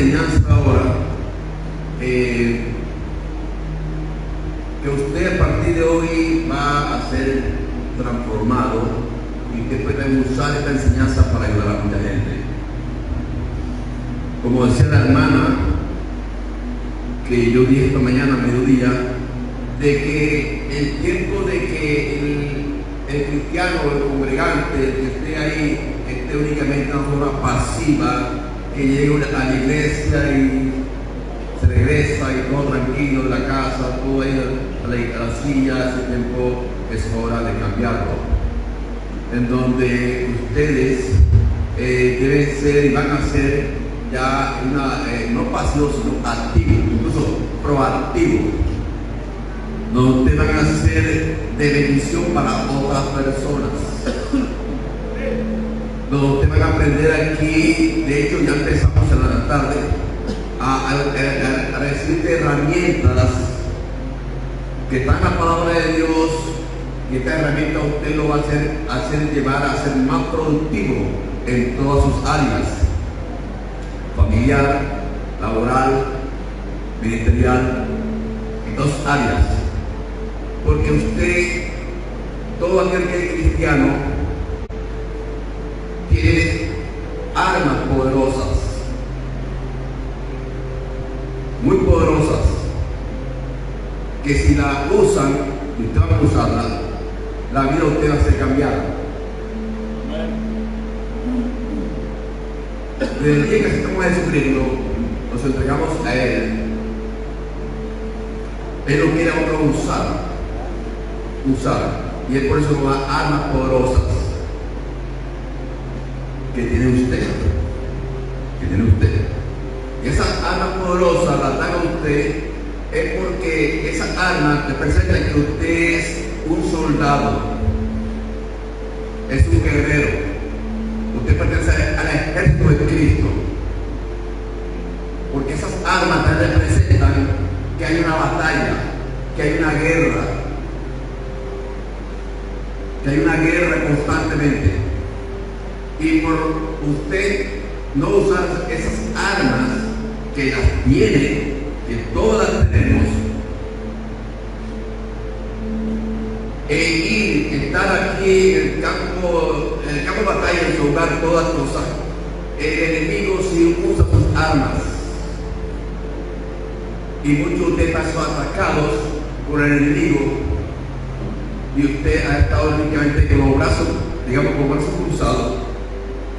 enseñanza en todas sus áreas, familiar, laboral, ministerial, en dos áreas. Porque usted, todo aquel que es cristiano, tiene armas poderosas, muy poderosas, que si la usan, usted va a usarla, la vida usted va a ser cambiada. Desde el día que aceptamos a Jesucristo, nos entregamos a Él. Él nos quiere a otro usar. Usar. Y es por eso nos da armas poderosas que tiene usted. Que tiene usted. Y esas armas poderosas las dan a usted es porque esas armas representan que usted es un soldado. Es un guerrero usted pertenece al ejército de Cristo. Porque esas armas también representan que hay una batalla, que hay una guerra, que hay una guerra constantemente. Y por usted no usar esas armas que las tiene, que todas tenemos, e ir, estar aquí en el campo, en batalla, y soldar todas las cosas, el enemigo si usa sus armas. Y muchos de ustedes sido atacados por el enemigo y usted ha estado únicamente con los brazos, digamos, con brazos cruzados,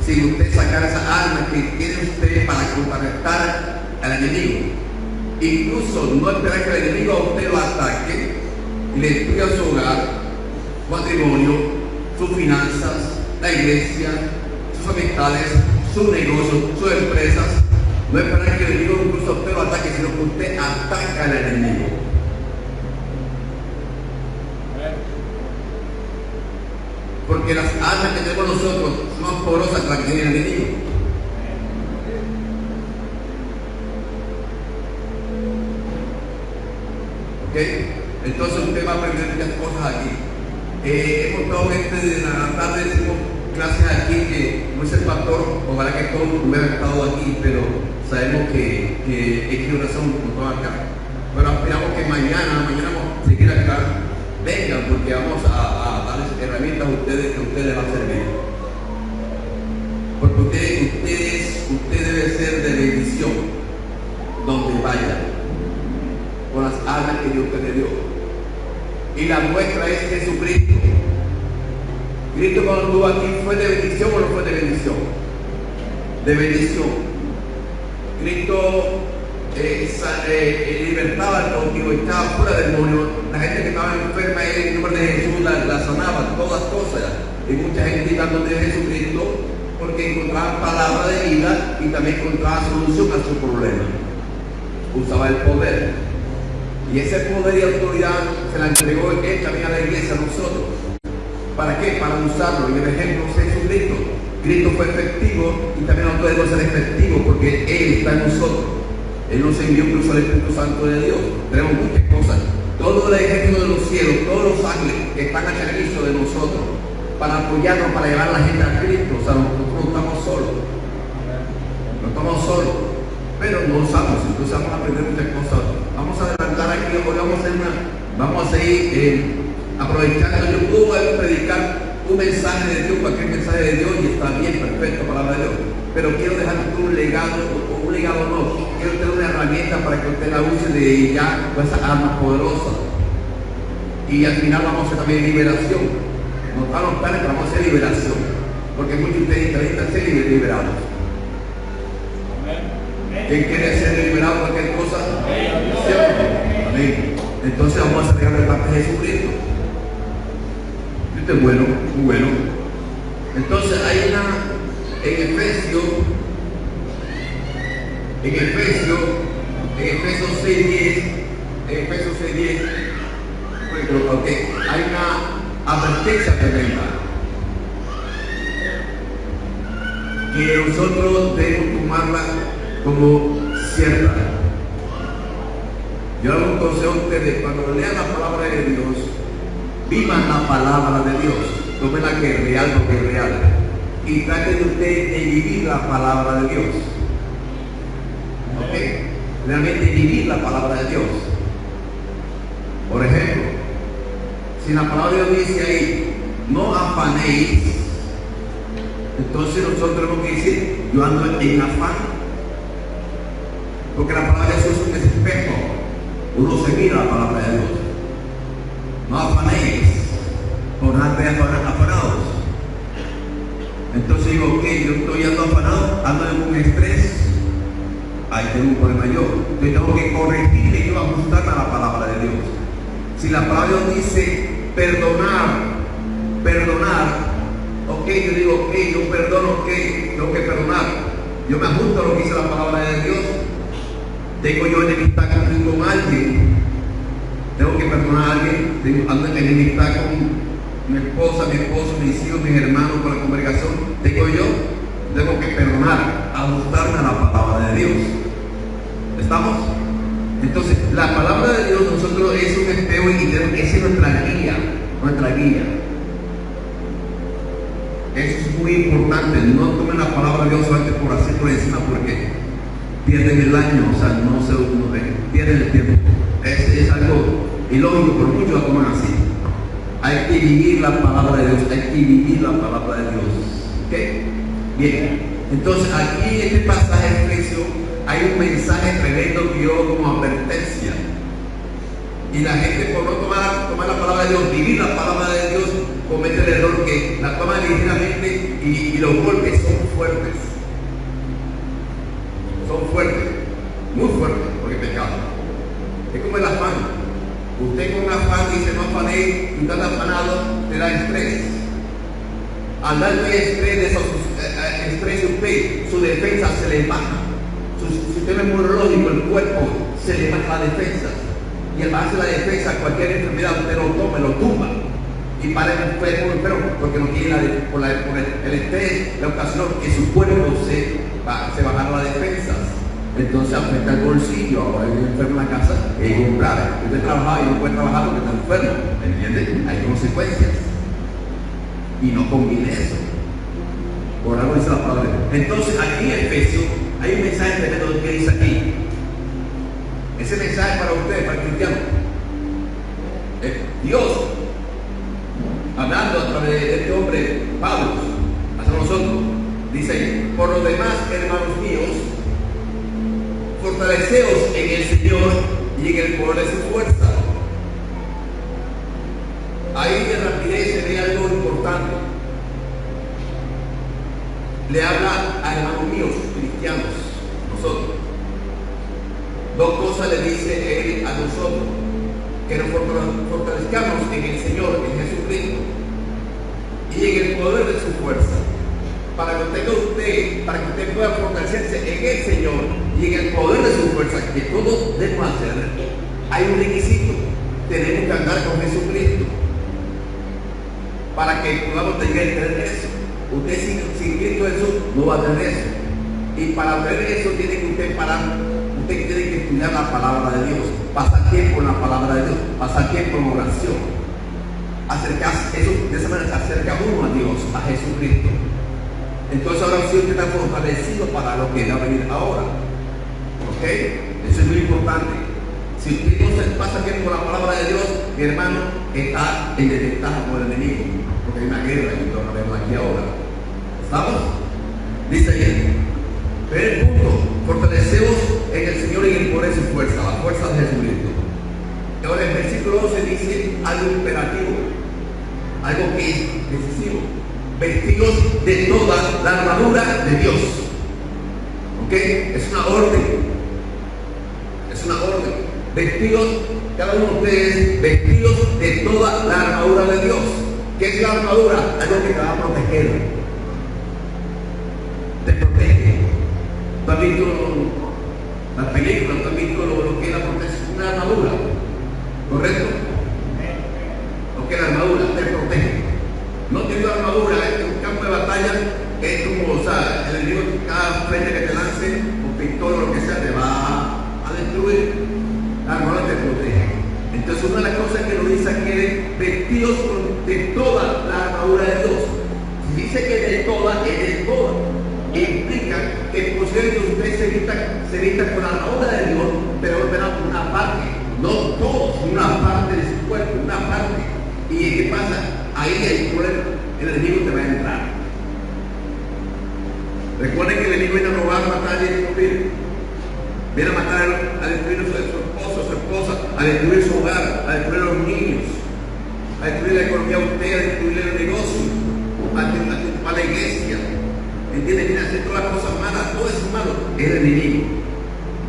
sin usted sacar esa arma que tiene usted para contrarrestar al enemigo. Incluso no esperar que el enemigo a usted lo ataque y le destruya su hogar, matrimonio, sus finanzas, la iglesia, sus amistades, sus negocios, sus empresas. No esperar que el enemigo incluso usted lo ataque, sino que usted ataca al enemigo. Porque las armas que tenemos nosotros son más poderosas que las que tiene el enemigo. ¿Ok? Entonces usted va a aprender muchas cosas aquí. Eh, hemos estado este de la tarde, clases aquí que no es el pastor, ojalá que todos hubieran estado aquí, pero sabemos que, es que razón no están acá. Pero esperamos que mañana, mañana vamos a seguir acá, vengan porque vamos a, darles herramientas a ustedes que ustedes les va a servir. Porque ustedes, ustedes, usted debe ser de bendición donde vayan con las armas que Dios te dio. Y la muestra es Jesucristo. Cristo cuando estuvo aquí fue de bendición o no fue de bendición. De bendición. Cristo eh, eh, eh, libertaba al cautivo, estaba fuera del demonio. La gente que estaba enferma, él en nombre de Jesús la, la sanaba, todas cosas. Y mucha gente iba donde Jesucristo porque encontraba palabra de vida y también encontraba solución a su problema. Usaba el poder. Y ese poder y autoridad se la entregó él también a la iglesia, a nosotros. ¿Para qué? Para usarlo. Y el ejemplo es Jesucristo. Cristo fue efectivo y también nosotros debemos ser efectivos porque Él está en nosotros. Él nos envió incluso al Espíritu Santo de Dios. Tenemos muchas cosas. Todo el ejército de los cielos, todos los ángeles que están al servicio de nosotros para apoyarnos, para llevar a la gente a Cristo. O sea, nosotros no estamos solos. No estamos solos. Pero no usamos. Entonces vamos a aprender muchas cosas. Vamos a adelantar aquí, vamos a hacer una, vamos a seguir eh, aprovechando. Yo puedo predicar un mensaje de Dios, cualquier mensaje de Dios, y está bien, perfecto, palabra de Dios. Pero quiero dejar un legado, o un legado no, quiero tener una herramienta para que usted la use de ya con esas armas poderosas. Y al final vamos a hacer también liberación. Van a optar, pero vamos a hacer liberación. Porque muchos de ustedes necesitan ser liberados. ¿Quién quiere ser liberado de cualquier cosa? Amén. Entonces vamos a sacar de parte de Jesucristo. Esto es bueno, muy bueno. Entonces hay una en Efesio, en Efesio, en Efesios 6.10, en Efesios 6.10, bueno, ok, hay una advertencia tremenda. que nosotros debemos tomarla como cierta. Yo hago un consejo a ustedes, cuando lean la palabra de Dios, vivan la palabra de Dios, tómenla que es real porque es real. Y traten de ustedes de vivir la palabra de Dios. ¿Ok? Realmente vivir la palabra de Dios. Por ejemplo, si la palabra de Dios dice ahí, no afanéis, entonces nosotros tenemos que decir, yo ando en afán. Porque la palabra de Dios es un espejo. Uno se mira la palabra de Dios. No afanéis nada afanados. Entonces digo, ok, yo estoy ando afanado, ando en un estrés, ahí tengo un problema yo. Entonces tengo que corregirme y yo ajustarme a la palabra de Dios. Si la palabra de Dios dice perdonar, perdonar, ok, yo digo, ok, yo perdono, ok, tengo que perdonar. Yo me ajusto a lo que dice la palabra de Dios. Tengo yo enemistad con alguien, tengo que perdonar a alguien, tengo ando en enemistad con mi esposa, mi esposo, mis hijos, mis hermanos, con la congregación, tengo yo, tengo que perdonar, ajustarme a la palabra de Dios. ¿Estamos? Entonces, la palabra de Dios nosotros es un espejo y esa es nuestra guía, nuestra guía. Eso es muy importante, no tomen la palabra de Dios solamente por hacer por encima porque pierden el año, o sea, no se uno, pierden el tiempo. Es, es algo ilógico, pero muchos lo toman así. Hay que vivir la palabra de Dios, hay que vivir la palabra de Dios. ¿Ok? Bien, entonces aquí en este pasaje de hay un mensaje tremendo que yo como advertencia. Y la gente por no tomar, tomar la palabra de Dios, vivir la palabra de Dios, comete el error que la toma ligeramente y los golpes son fuertes. Son fuertes, muy fuertes, porque es pecado. Es como el afán. Usted con afán dice no afané y está afanado, te da estrés. Al darle estrés, eh, eh, estrés usted, su defensa se le baja. Su sistema inmunológico, el cuerpo, se le baja la defensa. Y al bajarse la defensa, cualquier enfermedad usted lo toma, lo tumba. Y para el enfermo, porque no tiene la, por, la, por el, el, estrés, la ocasión que su cuerpo se, se baja la defensa entonces afecta el bolsillo, ahora hay enfermo en la casa, es grave. Usted trabaja y no puede trabajar porque está enfermo, ¿entiende? Hay consecuencias. Y no combine eso. Por algo dice la palabra. Entonces aquí en Efesios hay un mensaje tremendo que dice aquí. Ese mensaje para ustedes, para el cristiano. Dios, hablando a través de este hombre, Pablo, hacia nosotros, dice, por lo demás, hermanos míos, fortaleceos en el Señor y en el poder de su fuerza. Ahí de rapidez se ve algo importante. Le habla a hermanos míos, cristianos, nosotros. Dos cosas le dice él a nosotros. Que nos fortalezcamos en el Señor, en Jesucristo, y en el poder de su fuerza para que tenga usted, para que usted pueda fortalecerse en el Señor y en el poder de su fuerza, que todos debemos hacer, hay un requisito. Tenemos que andar con Jesucristo para que podamos tener, tener eso. Usted sin, sin Cristo Jesús no va a tener eso. Y para tener eso tiene que usted parar, usted tiene que estudiar la palabra de Dios, pasar tiempo en la palabra de Dios, pasar tiempo en oración. Acercarse, eso, de esa manera se acerca uno a Dios, a Jesucristo. Entonces ahora sí usted está fortalecido para lo que va a venir ahora. ¿Ok? Eso es muy importante. Si usted no se pasa tiempo con la palabra de Dios, mi hermano está en desventaja con el enemigo. Porque hay una guerra y lo vemos aquí ahora. ¿Estamos? Dice bien. Primer punto, fortalecemos en el Señor y en el poder de su fuerza, la fuerza de Jesucristo. Ahora el versículo 12 dice algo imperativo, algo que es decisivo vestidos de toda la armadura de Dios. ¿Ok? Es una orden. Es una orden. Vestidos, cada uno de ustedes, vestidos de toda la armadura de Dios. ¿Qué es la armadura? Algo que te va a proteger. Te protege. ¿Tú has visto las películas? ¿Tú has visto lo, que es la protección? Una armadura. ¿Correcto? Lo que la armadura. No tiene armadura, en un campo de batalla es como, o sea, el enemigo cada frente que te lance, un pistola o lo que sea, te va a, destruir. La armadura te protege. Entonces una de las cosas que nos dice aquí es vestidos de toda la armadura de Dios. Dice que de toda es de toda. Implica que posiblemente usted se vista, se vista con la armadura de Dios, pero verá una parte, no todos, una parte de su cuerpo, una parte. ¿Y qué pasa? Ahí hay un problema. El enemigo te va a entrar. Recuerden que el enemigo viene a robar, matar y destruir. Viene a matar, a destruir a su esposo, a su esposa, a destruir su hogar, a destruir a los niños, a destruir la economía a usted, a destruir el negocio, a, a la iglesia. ¿Entiende? Viene a hacer todas las cosas malas, todo eso malo. Es el enemigo.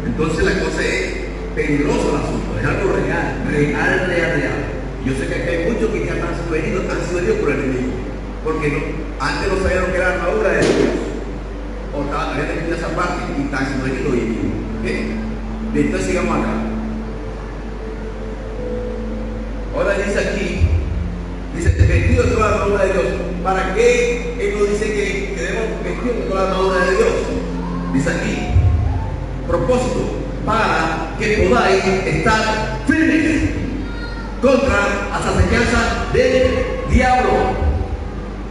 Entonces la cosa es peligroso el asunto, es algo real, real, real, real. Yo sé que hay muchos que ya han sido heridos, han por el enemigo. Porque antes no sabían que era la armadura de Dios. O estaban, tenido esa parte y están siendo heridos día. ¿Ok? Entonces sigamos acá. Ahora dice aquí, dice, vestido toda la armadura de Dios. ¿Para qué Él nos dice que, debemos vestir toda la armadura de Dios? Dice aquí, propósito, para que podáis estar firmes contra las acechanzas del diablo.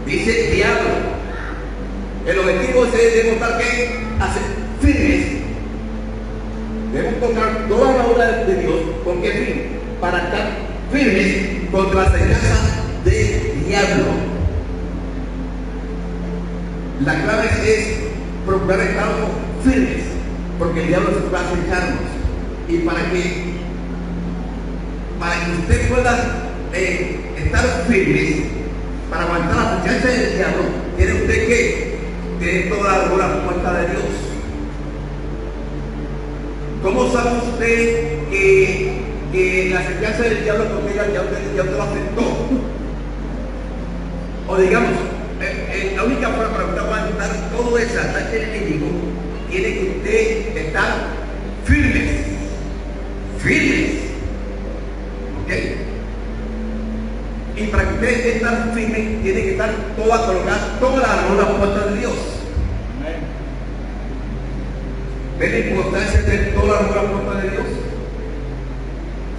Dice diablo. El objetivo es demostrar que hacer firmes. Debemos encontrar toda la obra de Dios. ¿Con qué fin? Para estar firmes contra las acechanzas del diablo. La clave es procurar estar firmes porque el diablo se va a acecharnos. Y para que, para que usted pueda eh, estar firmes, para aguantar la acechanza del diablo, tiene usted que tener toda la armadura puesta de Dios. ¿Cómo sabe usted que, que la acechanza del diablo porque ya, ya, usted, ya usted lo aceptó? O digamos, eh, eh, la única forma para usted aguantar todo ese ataque enemigo tiene que usted estar firmes, firmes, ¿ok? Y para que usted esté tan firme, tiene que estar toda colocada, toda la armadura puesta de Dios. ¿Ve la importancia de tener toda la armadura puesta de Dios?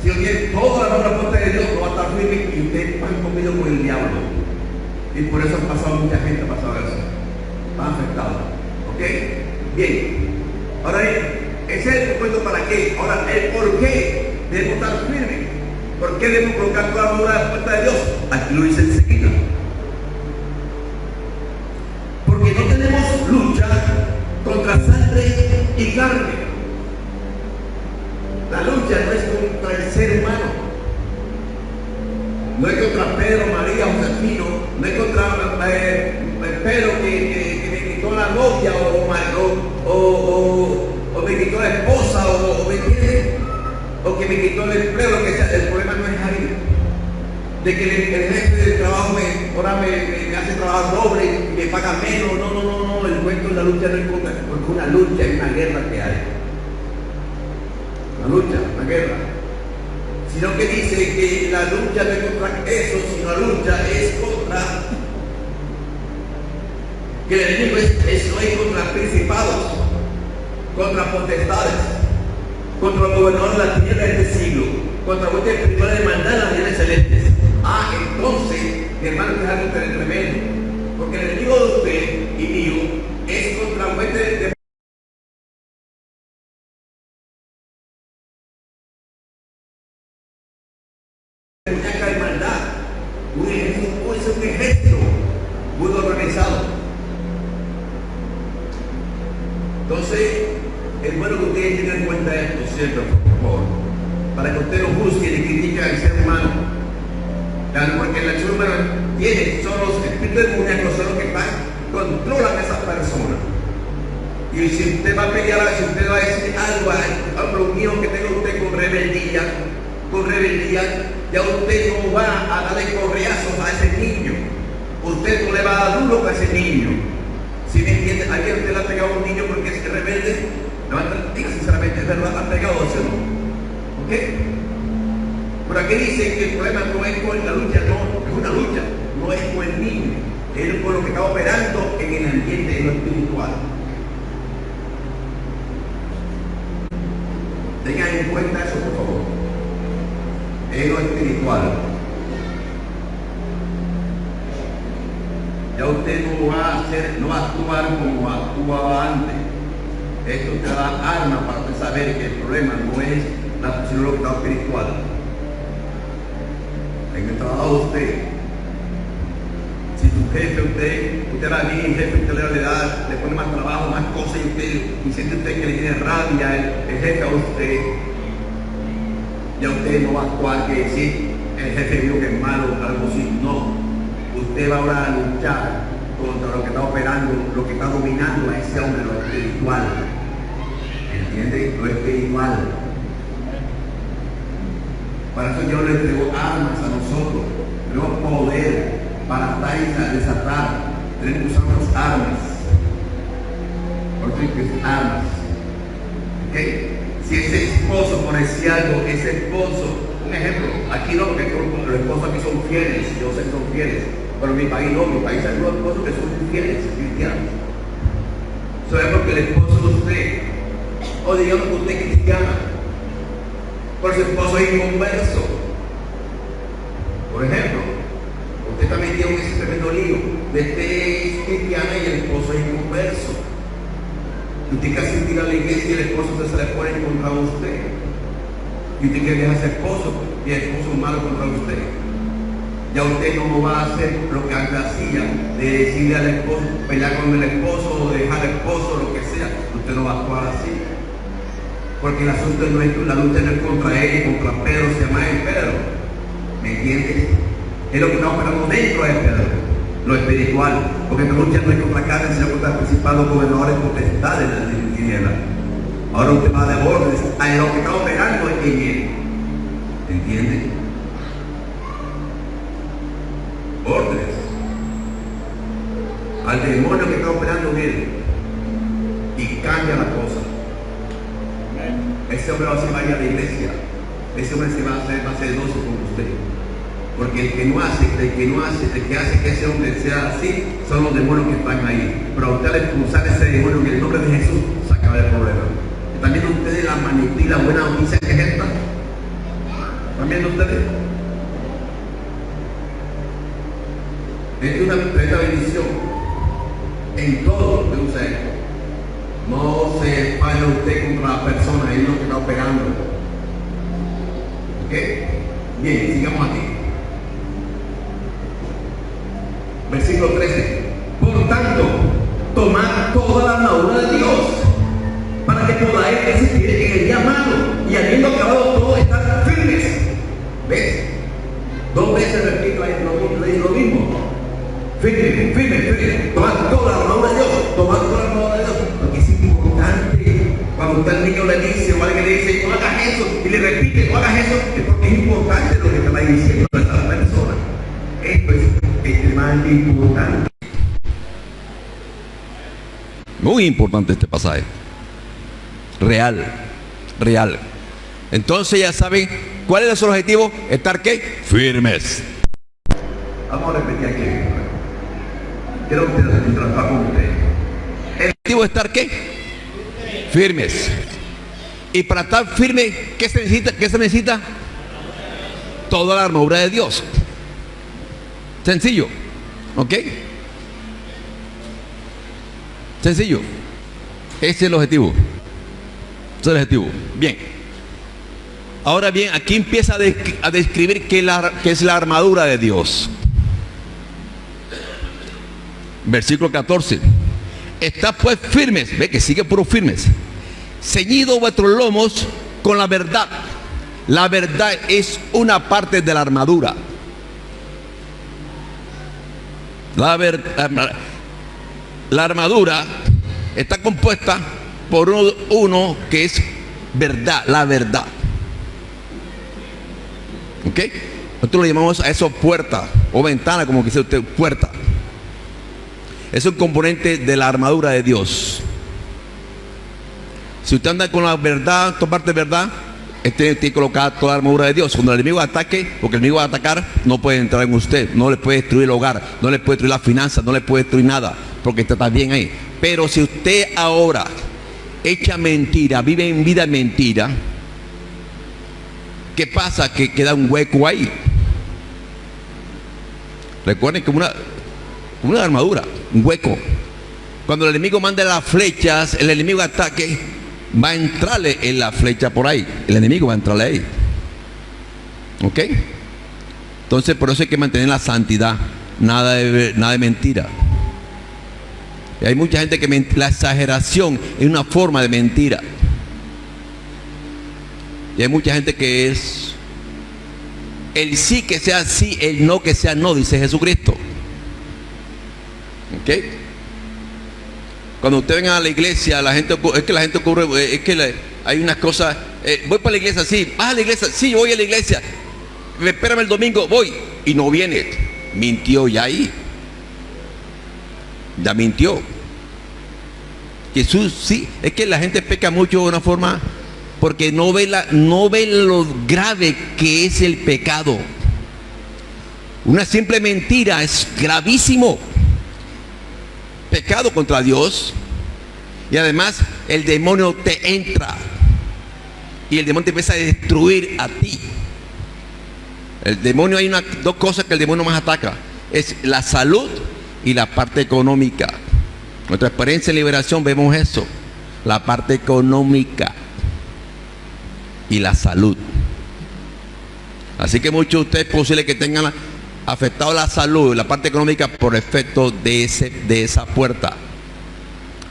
Si usted tiene toda la armadura puesta de Dios, no va a estar firme y usted va comido con el diablo. Y por eso ha pasado mucha gente, ha pasado eso. Están afectados. ¿Ok? Bien. Ahora bien, ese es el propósito para qué. Ahora, el por qué debemos estar firmes. ¿Por qué debemos colocar toda la armadura de puerta de Dios? Aquí lo dice enseguida. Porque no tenemos lucha contra sangre y carne. La lucha no es contra el ser humano. No es contra Pedro, María, Josefino, no es contra eh, Pedro que, que, que, me quitó la novia o, o, o, o me quitó la esposa o, me entiende, o que me quitó el empleo, lo que sea. El problema no es ahí. De que el, el jefe del trabajo me, ahora me, me, me, hace trabajo doble y me paga menos. No, no, no, no. El cuento de la lucha no es contra, porque una lucha es una guerra que hay. Una lucha, una guerra sino que dice que la lucha no es contra eso, sino la lucha es contra que el enemigo es, eso es contra principados, contra potestades, contra el gobernador de la tierra de este siglo, contra vuestra espiritual de mandar las bienes celestes. Ah, entonces, mi hermano, es algo tremendo, porque el enemigo de usted y mío es contra vuestra de muy organizado. Entonces, es bueno que ustedes tengan en cuenta esto siempre, por favor, para que usted no juzgue ni critique al ser humano. Claro, porque ser humano tiene, son los espíritus demoníacos, son los que están, controlan a esa persona. Y si usted va a pelear, si usted va a decir algo a lo mío que tenga usted con rebeldía, con rebeldía, ya usted no va a darle correazos a ese niño usted no le va a dar duro a ese niño. Si me entiende, ayer usted le ha pegado a un niño porque es rebelde, levanta, diga sinceramente, es ha pegado ese no. ¿Ok? Por aquí dice que el problema no es con la lucha, no, es una lucha, no es con el niño, es con lo que está operando en el ambiente de lo espiritual. Tengan en cuenta eso, por favor. Es lo espiritual. Ya usted no va a hacer, no va a actuar como actuaba antes. Esto te da arma para saber que el problema no es la sino lo que está espiritual. En el trabajo usted, si su jefe usted, usted va bien, jefe usted le da, le pone más trabajo, más cosas y usted, y siente usted que le tiene rabia el, el jefe a usted, ya usted no va a actuar que decir el jefe vio que es malo, algo así, no usted va ahora a luchar contra lo que está operando, lo que está dominando a ese hombre, lo espiritual. ¿entiendes? Lo espiritual. Para eso yo le entrego armas a nosotros, tenemos poder para atar y desatar, tenemos que usar unas armas. Por es armas. Si ese esposo, por decir algo, ese esposo, un ejemplo, aquí no, porque los esposos aquí son fieles, yo sé que son fieles, pero mi país no, mi país hay unos esposos que son fieles, cristianos. Sabemos que el esposo de usted, o digamos que usted es cristiana, pero su esposo es inconverso. Por ejemplo, usted metido en ese tremendo lío, usted es cristiana y el esposo es inconverso. Y usted casi tira a la iglesia y el esposo se le pone contra usted. Y usted quiere dejar a esposo y el esposo es malo contra usted. Ya usted no va a hacer lo que antes hacía, de decirle al esposo, pelear con el esposo o dejar al esposo, lo que sea. Usted no va a actuar así. Porque el asunto no es, la lucha no es contra él y contra Pedro, se llama el Pedro. ¿Me entiendes? Es lo que estamos esperando dentro de Pedro, lo espiritual. Porque esta lucha no es contra carne, sino contra principados, gobernadores, potestades de la tinieblas. Ahora usted va de órdenes a lo que está operando en él. ¿Entiende? Órdenes. Al demonio que está operando en él. Y cambia la cosa. Ese hombre va a ser vaya a la iglesia. Ese hombre se va a hacer, va a ser doce con usted. Porque el que no hace, el que no hace, el que hace que ese hombre sea así, son los demonios que están ahí. Pero a usted al expulsar ese demonio en el nombre de Jesús, se acaba el problema. ¿Están viendo ustedes la magnitud y la buena noticia que es esta? ¿Están viendo ustedes? Es una tremenda bendición en todo que usted no se vaya usted contra la persona, es lo que está operando. ¿Ok? Bien, sigamos aquí. Versículo 13. Por tanto, tomad toda la armadura de Dios para que podáis resistir en el día malo y habiendo acabado todo estar firmes. ¿Ves? Dos veces repito ahí lo mismo. Firme, firme, firme. Tomad toda la armadura de Dios. Tomad toda la armadura de Dios. Porque es importante. Cuando usted al niño le dice o alguien le dice, no hagas eso, y le repite, no hagas eso, es porque es importante lo que va diciendo a esa persona. Esto es extremadamente importante. Muy importante este pasaje. Real, real. Entonces ya saben cuál es el objetivo, estar qué? Firmes. Vamos a repetir aquí. Quiero que interactúen con ustedes. El objetivo es estar qué? Firmes. Y para estar firme, ¿qué se necesita? ¿Qué se necesita? Toda la armadura de Dios. Sencillo. ¿Ok? Sencillo. Ese es el objetivo. Ese es el objetivo. Bien. Ahora bien, aquí empieza a, descri- a describir qué, qué es la armadura de Dios. Versículo 14. Está pues firmes, ve que sigue puro firmes. Ceñido vuestros lomos con la verdad. La verdad es una parte de la armadura. La, ver- la armadura está compuesta por uno, que es verdad, la verdad. ¿Ok? Nosotros le llamamos a eso puerta o ventana, como quise usted, puerta. Es un componente de la armadura de Dios. Si usted anda con la verdad, de verdad, este tiene que colocar toda la armadura de Dios. Cuando el enemigo ataque, porque el enemigo va a atacar, no puede entrar en usted, no le puede destruir el hogar, no le puede destruir las finanzas, no le puede destruir nada, porque está bien ahí. Pero si usted ahora echa mentira, vive en vida mentira, ¿qué pasa? Que queda un hueco ahí. Recuerden que una, una armadura, un hueco. Cuando el enemigo manda las flechas, el enemigo ataque, va a entrarle en la flecha por ahí. El enemigo va a entrarle ahí. ¿Ok? Entonces por eso hay que mantener la santidad. Nada de, nada de mentira. Y hay mucha gente que la exageración es una forma de mentira. Y hay mucha gente que es el sí que sea sí, el no que sea no, dice Jesucristo. ¿Ok? Cuando usted venga a la iglesia, la gente es que la gente ocurre, eh, es que hay unas cosas. eh, voy para la iglesia, sí. ¿Vas a la iglesia? Sí, voy a la iglesia. Espérame el domingo, voy. Y no viene. Mintió ya ahí. Ya mintió. Jesús, sí, es que la gente peca mucho de una forma porque no ve, la, no ve lo grave que es el pecado. Una simple mentira es gravísimo. Pecado contra Dios. Y además el demonio te entra. Y el demonio te empieza a destruir a ti. El demonio hay una, dos cosas que el demonio más ataca. Es la salud y la parte económica. Nuestra experiencia en liberación vemos eso. La parte económica y la salud. Así que muchos de ustedes es posible que tengan la- afectado la salud la parte económica por efecto de, ese, de esa puerta.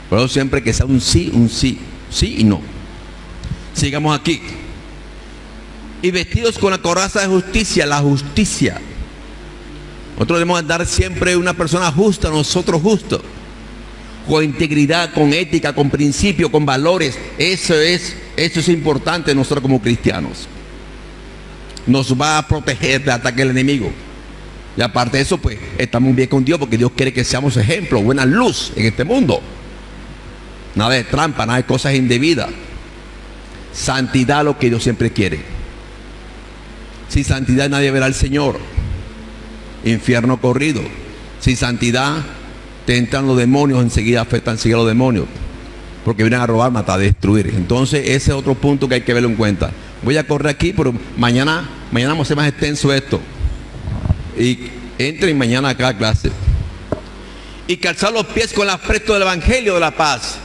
Por eso siempre que sea un sí, un sí, sí y no. Sigamos aquí. Y vestidos con la coraza de justicia, la justicia. Nosotros debemos andar siempre una persona justa, nosotros justos. Con integridad, con ética, con principio, con valores. Eso es, eso es importante nosotros como cristianos. Nos va a proteger del ataque del enemigo. Y aparte de eso, pues estamos bien con Dios porque Dios quiere que seamos ejemplo, buena luz en este mundo. Nada de trampa, nada de cosas indebidas. Santidad lo que Dios siempre quiere. Sin santidad nadie verá al Señor. Infierno corrido. Sin santidad te entran los demonios, enseguida afectan enseguida los demonios. Porque vienen a robar, matar, destruir. Entonces ese es otro punto que hay que verlo en cuenta. Voy a correr aquí, pero mañana, mañana vamos a hacer más extenso esto. Y entren mañana acá a clase. Y calzar los pies con la presto del Evangelio de la paz.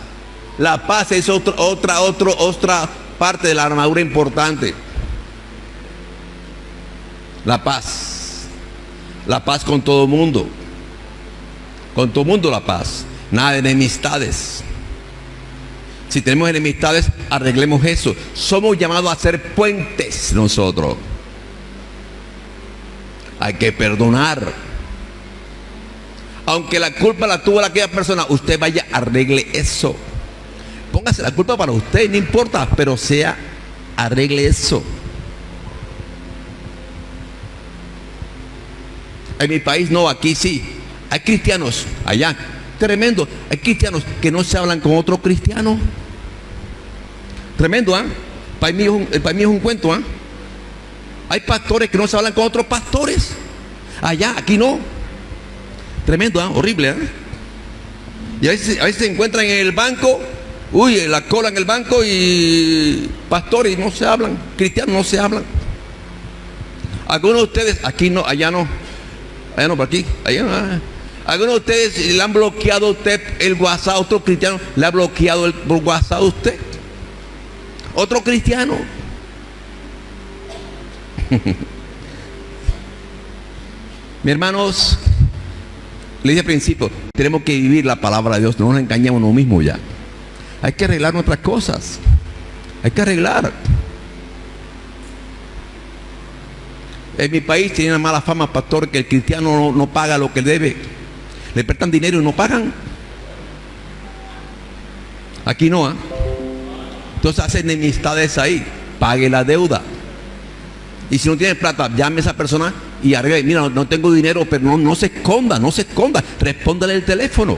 La paz es otro- otra, otro, otra parte de la armadura importante. La paz. La paz con todo el mundo. Con todo el mundo la paz. Nada de enemistades. Si tenemos enemistades, arreglemos eso. Somos llamados a ser puentes nosotros. Hay que perdonar. Aunque la culpa la tuvo aquella persona, usted vaya, arregle eso. Póngase la culpa para usted, no importa, pero sea, arregle eso. En mi país no, aquí sí. Hay cristianos allá, tremendo. Hay cristianos que no se hablan con otro cristiano. Tremendo, ¿ah? Para mí es un, es un cuento, ¿ah? Hay pastores que no se hablan con otros pastores. Allá, aquí no. Tremendo, ¿ah? horrible. ¿ah? Y a veces, se encuentran en el banco, uy, la cola en el banco y pastores no se hablan, cristianos no se hablan. Algunos de ustedes, aquí no, allá no, allá no, por aquí, allá no. ah. Algunos de ustedes le han bloqueado a usted el WhatsApp, otro cristiano le ha bloqueado el WhatsApp a usted. Otro cristiano. Mis hermanos, le dije al principio, tenemos que vivir la palabra de Dios, no nos engañemos uno mismo ya. Hay que arreglar nuestras cosas. Hay que arreglar. En mi país tiene una mala fama, pastor, que el cristiano no, paga lo que debe. Le prestan dinero y no pagan. Aquí no, ¿ah? Entonces hacen enemistades ahí. Pague la deuda. Y si no tiene plata, llame a esa persona y arregle. Mira, no, tengo dinero, pero no, no se esconda, no se esconda. Respóndale el teléfono.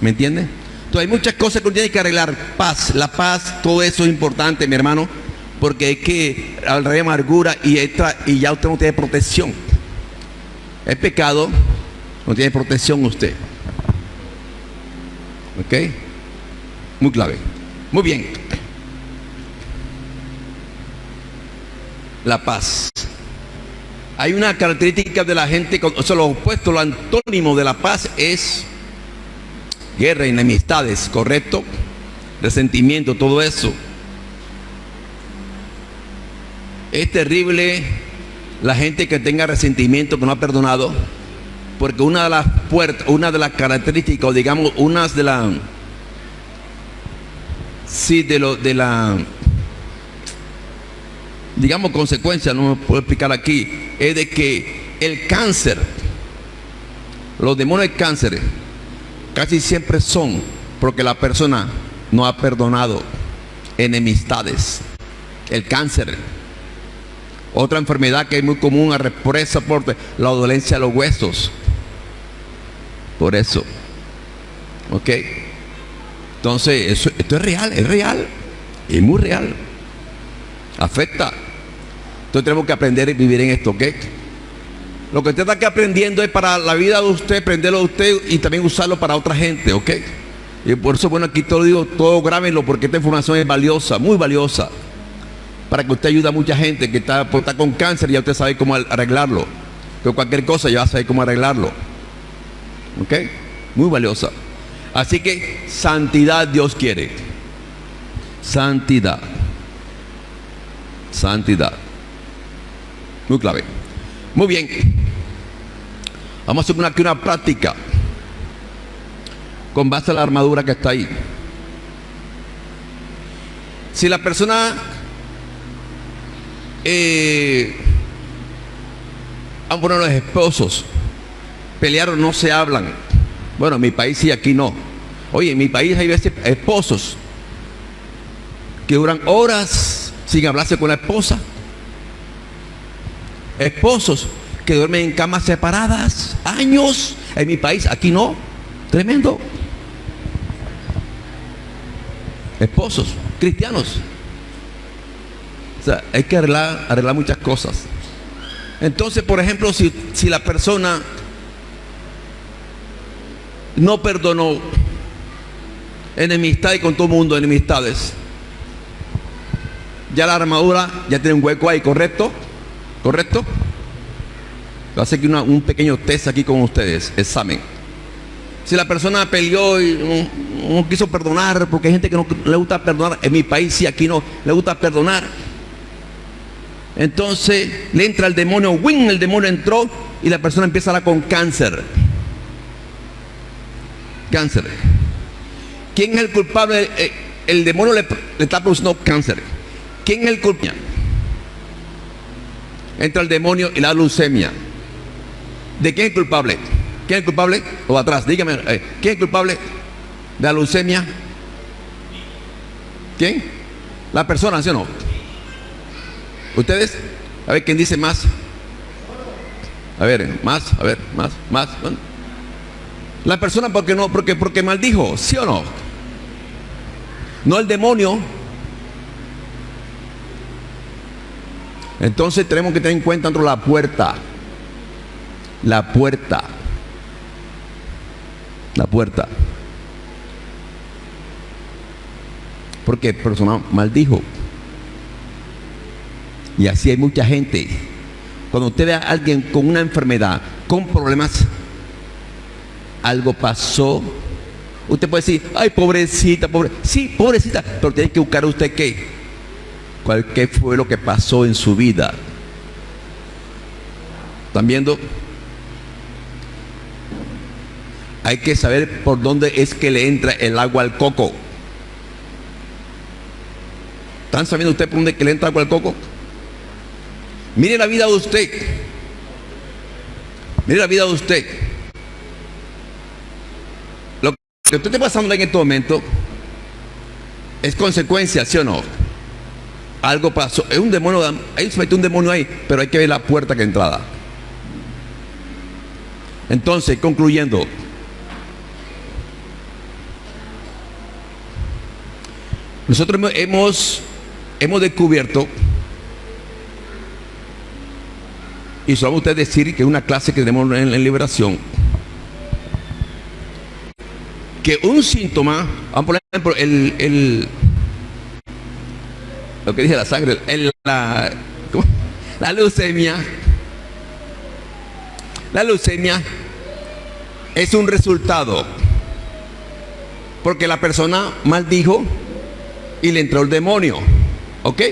¿Me entiende? Entonces hay muchas cosas que uno tiene que arreglar. Paz, la paz, todo eso es importante, mi hermano. Porque es que al rey amargura y, y ya usted no tiene protección. Es pecado, no tiene protección usted. ¿Ok? Muy clave. Muy bien. La paz. Hay una característica de la gente, o sea, lo opuesto, lo antónimo de la paz es guerra, enemistades, ¿correcto? Resentimiento, todo eso. Es terrible la gente que tenga resentimiento, que no ha perdonado, porque una de las puertas, una de las características, o digamos, una de las, sí, de lo, de la, digamos, consecuencia, no me puedo explicar aquí, es de que el cáncer, los demonios del cáncer, casi siempre son porque la persona no ha perdonado enemistades, el cáncer, otra enfermedad que es muy común por esa por la dolencia de los huesos. Por eso. ¿Ok? Entonces, esto es real, es real. Es muy real. Afecta. Entonces tenemos que aprender y vivir en esto, ¿ok? Lo que usted está aquí aprendiendo es para la vida de usted, aprenderlo de usted y también usarlo para otra gente, ¿ok? Y por eso, bueno, aquí todo digo, todo grábenlo porque esta información es valiosa, muy valiosa. Para que usted ayude a mucha gente que está, pues, está con cáncer y ya usted sabe cómo arreglarlo. Que cualquier cosa ya va a saber cómo arreglarlo. ¿Ok? Muy valiosa. Así que santidad Dios quiere. Santidad. Santidad. Muy clave. Muy bien. Vamos a hacer aquí una práctica con base a la armadura que está ahí. Si la persona eh, bueno, los esposos pelearon, no se hablan. Bueno, en mi país sí, aquí no. Oye, en mi país hay veces esposos que duran horas sin hablarse con la esposa. Esposos que duermen en camas separadas, años. En mi país, aquí no. Tremendo. Esposos, cristianos. O sea, hay que arreglar, arreglar muchas cosas. Entonces, por ejemplo, si, si la persona no perdonó enemistad y con todo el mundo enemistades, ya la armadura ya tiene un hueco ahí, ¿correcto? ¿Correcto? Voy a hacer un pequeño test aquí con ustedes, examen. Si la persona peleó y no, quiso perdonar, porque hay gente que no le gusta perdonar, en mi país sí, aquí no, le gusta perdonar. Entonces le entra el demonio, ¡wing! El demonio entró y la persona empieza con cáncer. Cáncer. ¿Quién es el culpable? Eh, el demonio le, le está produciendo cáncer. ¿Quién es el culpable? Entra el demonio y la leucemia. ¿De quién es culpable? ¿Quién es culpable? O atrás, dígame, eh, ¿quién es culpable de la leucemia? ¿Quién? La persona, ¿sí o no? ¿Ustedes? A ver quién dice más. A ver, más, a ver, más, más. La persona porque no, porque, porque maldijo, ¿sí o no? No el demonio. Entonces tenemos que tener en cuenta la puerta. La puerta. La puerta. Porque el persona maldijo. Y así hay mucha gente. Cuando usted ve a alguien con una enfermedad, con problemas, algo pasó. Usted puede decir, ay, pobrecita, pobre. Sí, pobrecita, pero tiene que buscar usted qué. ¿Cuál, ¿Qué fue lo que pasó en su vida? ¿Están viendo? Hay que saber por dónde es que le entra el agua al coco. ¿Están sabiendo usted por dónde que le entra agua al coco? Mire la vida de usted. Mire la vida de usted. Lo que usted está pasando en este momento es consecuencia, ¿sí o no? Algo pasó. Es un demonio, ahí se metió un demonio ahí, pero hay que ver la puerta que entrada. Entonces, concluyendo. Nosotros hemos, hemos descubierto Y solo usted decir que una clase que tenemos en, liberación, que un síntoma, por ejemplo, el, el lo que dije la sangre, la, leucemia, la leucemia es un resultado, porque la persona maldijo y le entró el demonio, ¿ok?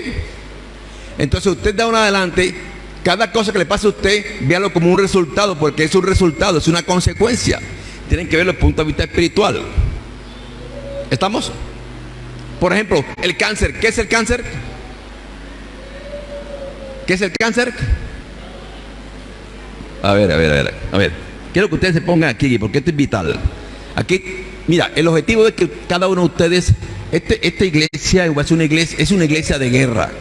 Entonces usted da un adelante cada cosa que le pase a usted, véalo como un resultado, porque es un resultado, es una consecuencia. Tienen que verlo desde el punto de vista espiritual. ¿Estamos? Por ejemplo, el cáncer. ¿Qué es el cáncer? ¿Qué es el cáncer? A ver, a ver, a ver. A ver. Quiero que ustedes se pongan aquí, porque esto es vital. Aquí, mira, el objetivo es que cada uno de ustedes, este, esta iglesia ser una iglesia, es una iglesia de guerra.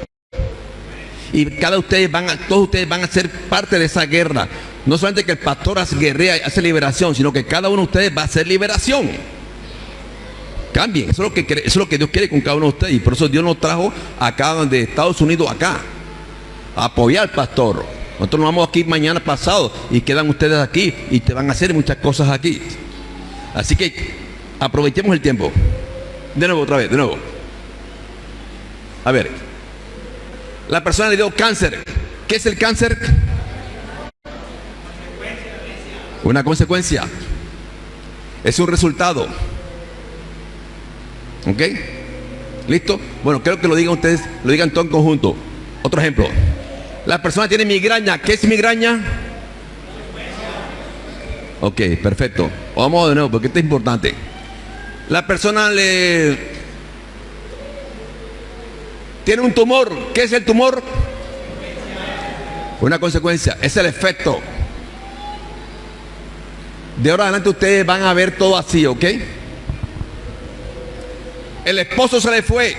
Y cada ustedes van a, todos ustedes van a ser parte de esa guerra. No solamente que el pastor hace guerrea y hace liberación, sino que cada uno de ustedes va a hacer liberación. Cambien, eso es lo que, eso es lo que Dios quiere con cada uno de ustedes. Y por eso Dios nos trajo acá de Estados Unidos acá. A apoyar al pastor. Nosotros nos vamos aquí mañana pasado y quedan ustedes aquí y te van a hacer muchas cosas aquí. Así que aprovechemos el tiempo. De nuevo, otra vez, de nuevo. A ver. La persona le dio cáncer. ¿Qué es el cáncer? Una consecuencia. Es un resultado. ¿Ok? ¿Listo? Bueno, creo que lo digan ustedes, lo digan todo en conjunto. Otro ejemplo. La persona tiene migraña. ¿Qué es migraña? Ok, perfecto. Vamos de nuevo, porque esto es importante. La persona le tiene un tumor. ¿Qué es el tumor? Una consecuencia. Es el efecto. De ahora adelante ustedes van a ver todo así, ¿ok? El esposo se le fue.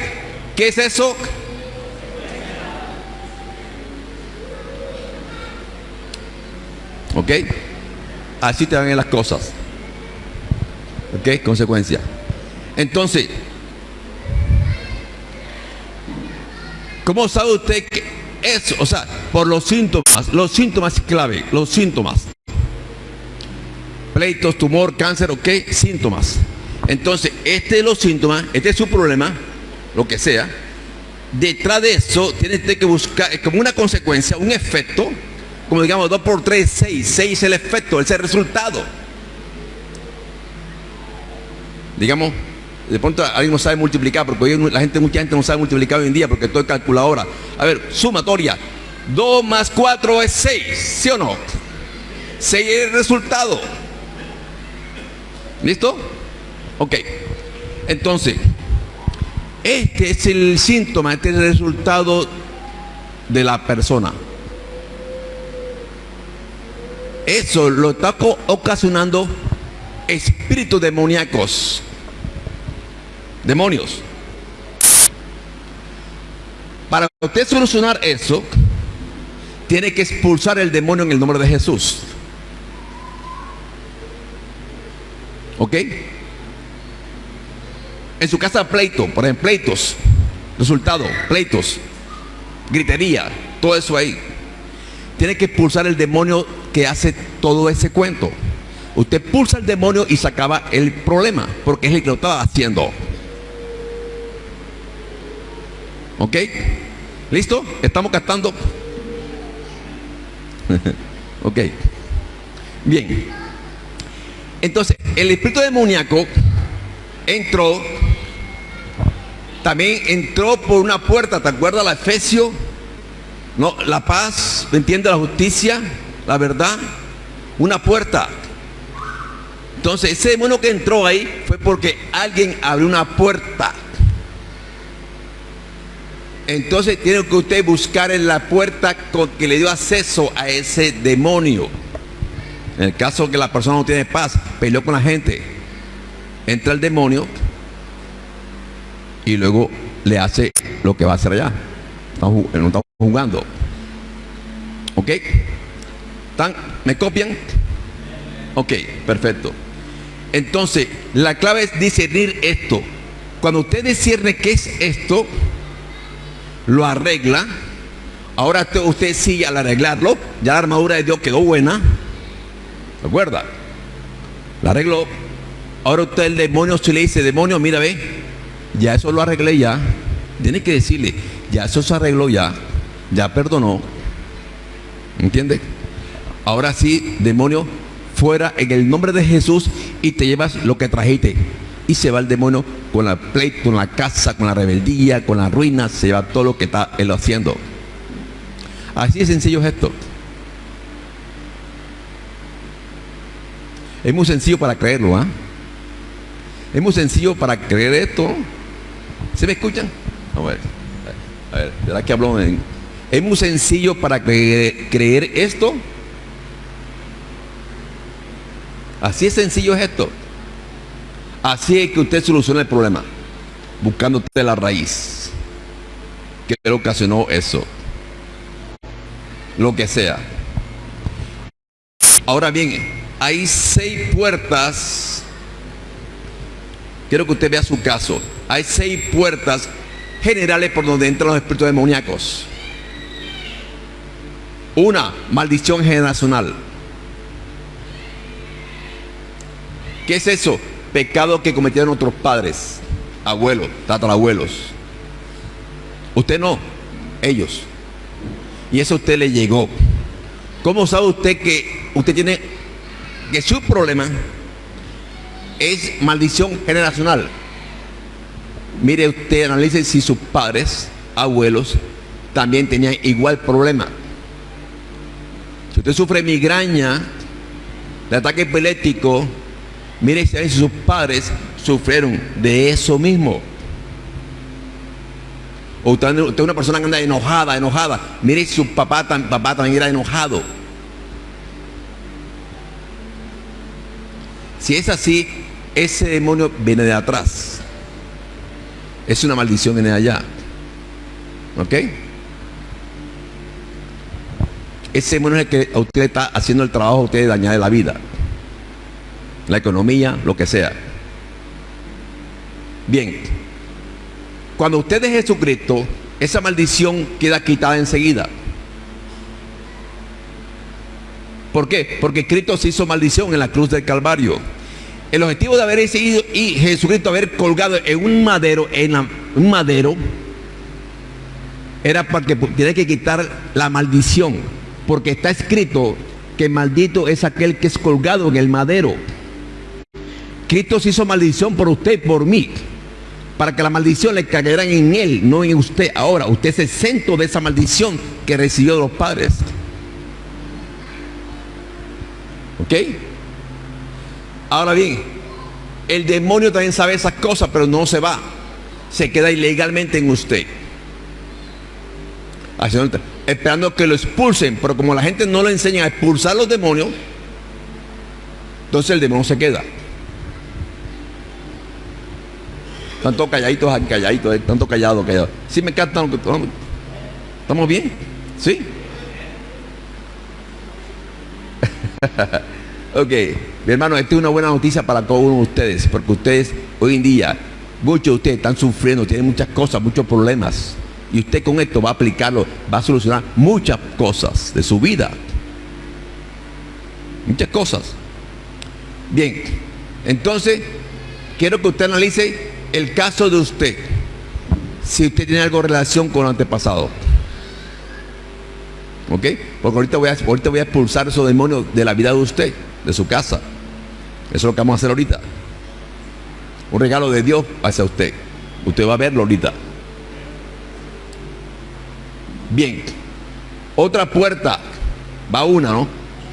¿Qué es eso? ¿Ok? Así te van las cosas. ¿Ok? Consecuencia. Entonces, ¿cómo sabe usted que eso? O sea, por los síntomas, los síntomas clave, los síntomas. Pleitos, tumor, cáncer, ok, síntomas. Entonces, este es los síntomas, este es su problema, lo que sea. Detrás de eso, tiene usted que buscar, como una consecuencia, un efecto, como digamos 2 por 3, 6. 6 es el efecto, es el resultado. Digamos, de pronto alguien no sabe multiplicar, porque hoy la gente, mucha gente no sabe multiplicar hoy en día porque todo es calculadora. A ver, sumatoria. 2 más 4 es 6, ¿sí o no? 6 es el resultado. ¿Listo? Ok. Entonces, este es el síntoma, este es el resultado de la persona. Eso lo está ocasionando espíritus demoníacos. Demonios. Para usted solucionar eso, tiene que expulsar el demonio en el nombre de Jesús. ¿Ok? En su casa pleito, por ejemplo, pleitos. Resultado, pleitos. Gritería, todo eso ahí. Tiene que expulsar el demonio que hace todo ese cuento. Usted pulsa el demonio y se acaba el problema, porque es el que lo estaba haciendo. ¿Ok? ¿Listo? ¿Estamos captando? ok. Bien. Entonces, el espíritu demoníaco entró, también entró por una puerta, ¿te acuerdas la Efesio? No, la paz, ¿me entiende? La justicia, la verdad, una puerta. Entonces, ese demonio que entró ahí fue porque alguien abrió una puerta. Entonces tiene que usted buscar en la puerta con que le dio acceso a ese demonio. En el caso que la persona no tiene paz, peleó con la gente, entra el demonio y luego le hace lo que va a hacer allá. No estamos jugando. ¿Ok? ¿Están? ¿Me copian? Ok, perfecto. Entonces, la clave es discernir esto. Cuando usted discierne qué es esto, lo arregla. Ahora usted sigue al arreglarlo. Ya la armadura de Dios quedó buena. ¿Recuerda? La arregló. Ahora usted el demonio si le dice, demonio, mira, ve, ya eso lo arreglé ya. Tiene que decirle, ya eso se arregló ya. Ya perdonó. ¿Entiende? Ahora sí, demonio, fuera en el nombre de Jesús y te llevas lo que trajiste. Y se va el demonio con la pleito, con la casa, con la rebeldía, con la ruina, se lleva todo lo que está él haciendo. Así de sencillo es esto. Es muy sencillo para creerlo, ¿ah? Es muy sencillo para creer esto. ¿Se me escuchan? A ver, a ver, ¿verdad que hablo en... Es muy sencillo para creer, esto. Así es sencillo es esto. Así es que usted soluciona el problema, buscando usted la raíz que le ocasionó eso. Lo que sea. Ahora bien, hay seis puertas. Quiero que usted vea su caso. Hay seis puertas generales por donde entran los espíritus demoníacos. Una, maldición generacional. ¿Qué es eso? Pecado que cometieron otros padres, abuelos, tatarabuelos. Usted no, ellos. Y eso a usted le llegó. ¿Cómo sabe usted que usted tiene que su problema es maldición generacional? Mire usted, analice si sus padres, abuelos, también tenían igual problema. Si usted sufre migraña, de ataque epiléptico, mire si sus padres sufrieron de eso mismo. O usted, es una persona que anda enojada, enojada. Mire si su papá, papá también era enojado. Si es así, ese demonio viene de atrás. Es una maldición de allá. ¿Ok? Ese demonio es el que usted está haciendo el trabajo a usted dañar la vida. La economía, lo que sea. Bien cuando usted es Jesucristo, esa maldición queda quitada enseguida. ¿Por qué? Porque Cristo se hizo maldición en la cruz del Calvario. El objetivo de haber seguido y Jesucristo haber colgado en un madero, en un madero, era para que tiene que quitar la maldición. Porque está escrito que maldito es aquel que es colgado en el madero. Cristo se hizo maldición por usted y por mí para que la maldición le cayera en él, no en usted. Ahora, usted es exento de esa maldición que recibió de los padres. ¿Ok? Ahora bien, el demonio también sabe esas cosas, pero no se va. Se queda ilegalmente en usted. Esperando que lo expulsen, pero como la gente no le enseña a expulsar los demonios, entonces el demonio se queda. Tanto calladitos, calladitos, tanto callado, callado. Sí me cantan. ¿Estamos bien? ¿Sí? ok, mi hermano, esta es una buena noticia para todos ustedes, porque ustedes hoy en día, muchos de ustedes están sufriendo, tienen muchas cosas, muchos problemas. Y usted con esto va a aplicarlo, va a solucionar muchas cosas de su vida. Muchas cosas. Bien, entonces quiero que usted analice el caso de usted, si usted tiene algo en relación con el antepasado. ¿Ok? Porque ahorita voy, a, ahorita voy a expulsar esos demonios de la vida de usted, de su casa. Eso es lo que vamos a hacer ahorita. Un regalo de Dios hacia usted. Usted va a verlo ahorita. Bien. Otra puerta. Va una, ¿no?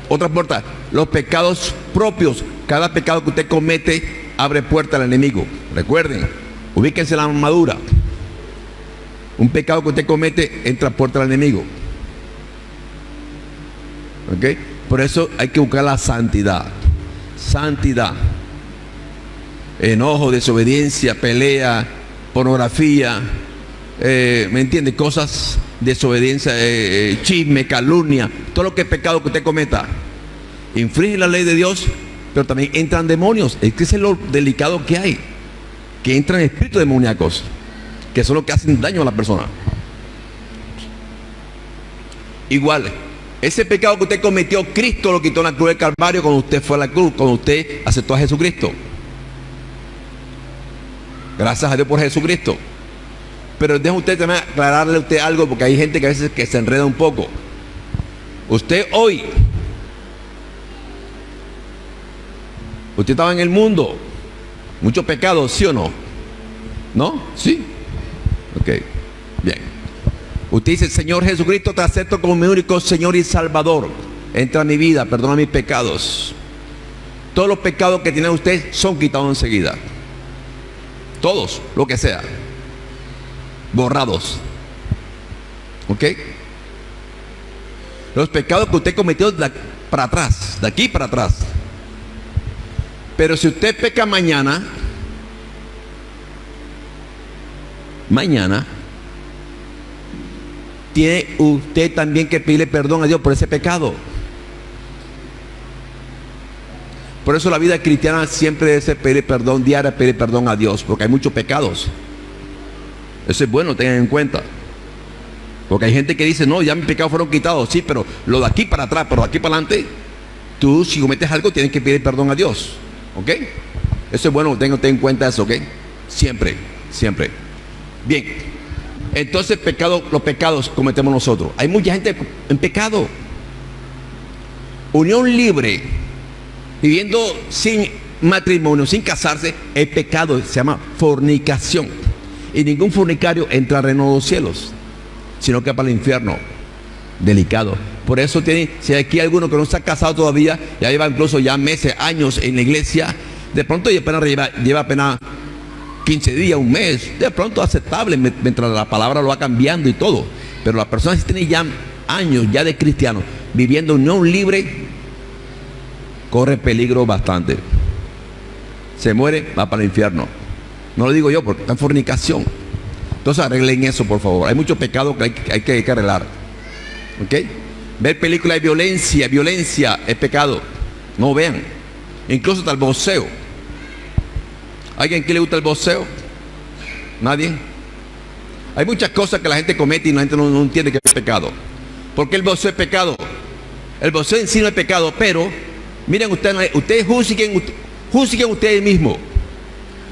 Otra puerta. Los pecados propios. Cada pecado que usted comete abre puerta al enemigo. Recuerden, ubíquense la armadura. Un pecado que usted comete entra puerta al enemigo. Por eso hay que buscar la santidad. Santidad. Enojo, desobediencia, pelea, pornografía. Eh, ¿Me entiende? Cosas, desobediencia, eh, eh, chisme, calumnia. Todo lo que es pecado que usted cometa. Infringe la ley de Dios pero también entran demonios. Es que es lo delicado que hay. Que entran espíritus demoníacos, que son los que hacen daño a la persona. Igual, ese pecado que usted cometió, Cristo lo quitó en la cruz del Calvario cuando usted fue a la cruz, cuando usted aceptó a Jesucristo. Gracias a Dios por Jesucristo. Pero deja usted también aclararle a usted algo, porque hay gente que a veces que se enreda un poco. Usted hoy Usted estaba en el mundo. Mucho pecado, ¿sí o no? ¿No? ¿Sí? Ok. Usted dice, Señor Jesucristo, te acepto como mi único Señor y Salvador. Entra a mi vida, perdona mis pecados. Todos los pecados que tiene usted son quitados enseguida. Todos, lo que sea. Borrados. ¿Ok? Los pecados que usted cometió para atrás, de aquí para atrás. Pero si usted peca mañana, mañana, tiene usted también que pedirle perdón a Dios por ese pecado. Por eso la vida cristiana siempre debe pedir perdón diario, pedir perdón a Dios, porque hay muchos pecados. Eso es bueno, tengan en cuenta. Porque hay gente que dice, no, ya mis pecados fueron quitados, sí, pero lo de aquí para atrás, pero de aquí para adelante, tú si cometes algo tienes que pedir perdón a Dios. ¿Ok? Eso es bueno, tengan en cuenta eso, ¿ok? Siempre, siempre. Bien, entonces pecado, los pecados cometemos nosotros. Hay mucha gente en pecado. Unión libre, viviendo sin matrimonio, sin casarse, es pecado, se llama fornicación. Y ningún fornicario entra al reino de los cielos, sino que para el infierno. Delicado. Por eso tiene, si hay aquí alguno que no está casado todavía, ya lleva incluso ya meses, años en la iglesia, de pronto apenas lleva, lleva apenas 15 días, un mes, de pronto aceptable mientras la palabra lo va cambiando y todo. Pero la persona si tiene ya años ya de cristiano, viviendo unión libre, corre peligro bastante. Se muere, va para el infierno. No lo digo yo porque está en fornicación. Entonces arreglen eso, por favor. Hay mucho pecado que hay, que, que, arreglar. ¿Ok? Ver películas de violencia, violencia es pecado. No vean. Incluso el boxeo. ¿Alguien que le gusta el boxeo? ¿Nadie? Hay muchas cosas que la gente comete y la gente no, entiende que es pecado. ¿Por qué el boxeo es pecado? El boxeo en sí no es pecado, pero miren ustedes, ustedes juzguen, juzguen ustedes mismos.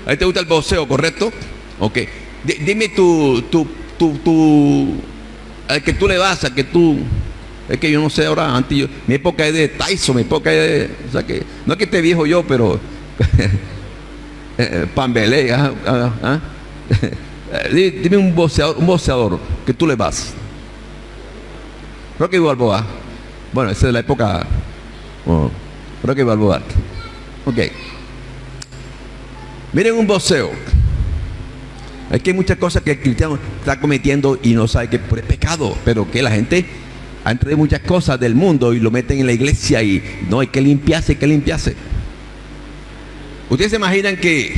A ti te gusta el boxeo, ¿correcto? Ok. Dime tu, tu, tu, tu, al que tú le vas, a que tú, es que yo no sé ahora, antes yo, mi época es de Tyson, mi época es de, o sea que, no es que esté viejo yo, pero, Pambelé, ¿ah? ¿ah? ¿ah? dime un boxeador, un boxeador que tú le vas. Rocky Balboa. Bueno, esa es la época, oh, Rocky Balboa. Ok. Miren un boxeo. Que hay muchas cosas que el cristiano está cometiendo y no sabe que es pecado, pero que la gente ha entrado muchas cosas del mundo y lo meten en la iglesia y no hay que limpiarse, hay que limpiarse. Ustedes se imaginan que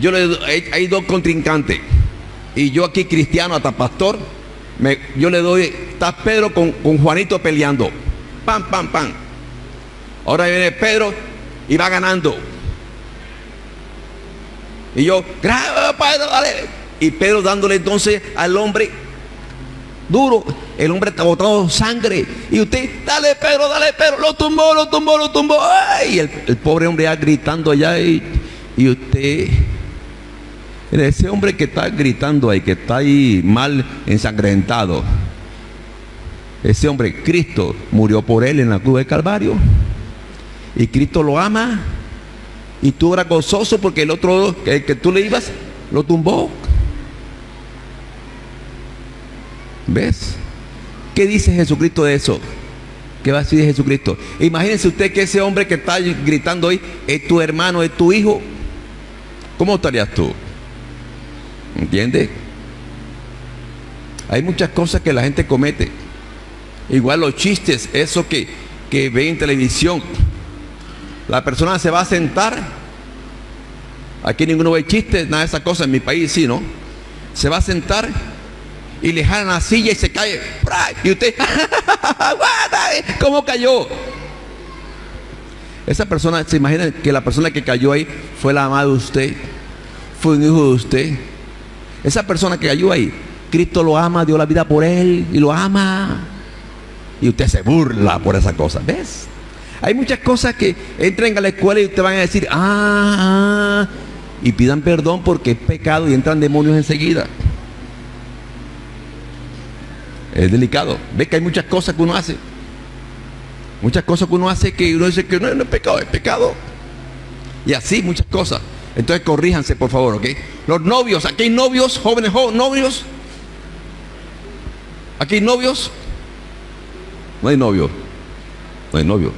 yo le hay, hay dos contrincantes y yo aquí cristiano hasta pastor, me, yo le doy, está Pedro con, con Juanito peleando, pam, pam, pam. Ahora viene Pedro y va ganando. Y yo, Pedro, dale. Y Pedro dándole entonces al hombre duro. El hombre está botando sangre. Y usted, dale, Pedro, dale, Pedro. Lo tumbó, lo tumbó, lo tumbó. Y el, pobre hombre ya gritando allá. Y, y usted, ese hombre que está gritando ahí, que está ahí mal ensangrentado. Ese hombre, Cristo, murió por él en la cruz del Calvario. Y Cristo lo ama y tú eras gozoso porque el otro que, que tú le ibas lo tumbó. ¿Ves? ¿Qué dice Jesucristo de eso? ¿Qué va a decir de Jesucristo? Imagínense usted que ese hombre que está gritando hoy es tu hermano, es tu hijo. ¿Cómo estarías tú? ¿Entiendes? Hay muchas cosas que la gente comete. Igual los chistes, eso que, que ve en televisión. La persona se va a sentar. Aquí ninguno ve chistes, nada de esas cosas. En mi país sí, ¿no? Se va a sentar y le jalan la silla y se cae. Y usted, ¿cómo cayó? Esa persona, ¿se imagina que la persona que cayó ahí fue la mamá de usted? Fue un hijo de usted. Esa persona que cayó ahí, Cristo lo ama, dio la vida por él y lo ama. Y usted se burla por esa cosa. ¿Ves? Hay muchas cosas que entren a la escuela y usted van a decir, ah, ah, y pidan perdón porque es pecado y entran demonios enseguida. Es delicado. Ve que hay muchas cosas que uno hace. Muchas cosas que uno hace que uno dice que no, no es pecado, es pecado. Y así muchas cosas. Entonces corríjanse, por favor, ¿ok? Los novios, aquí hay novios, jóvenes jóvenes, novios. Aquí hay novios. No hay novio. No hay novio.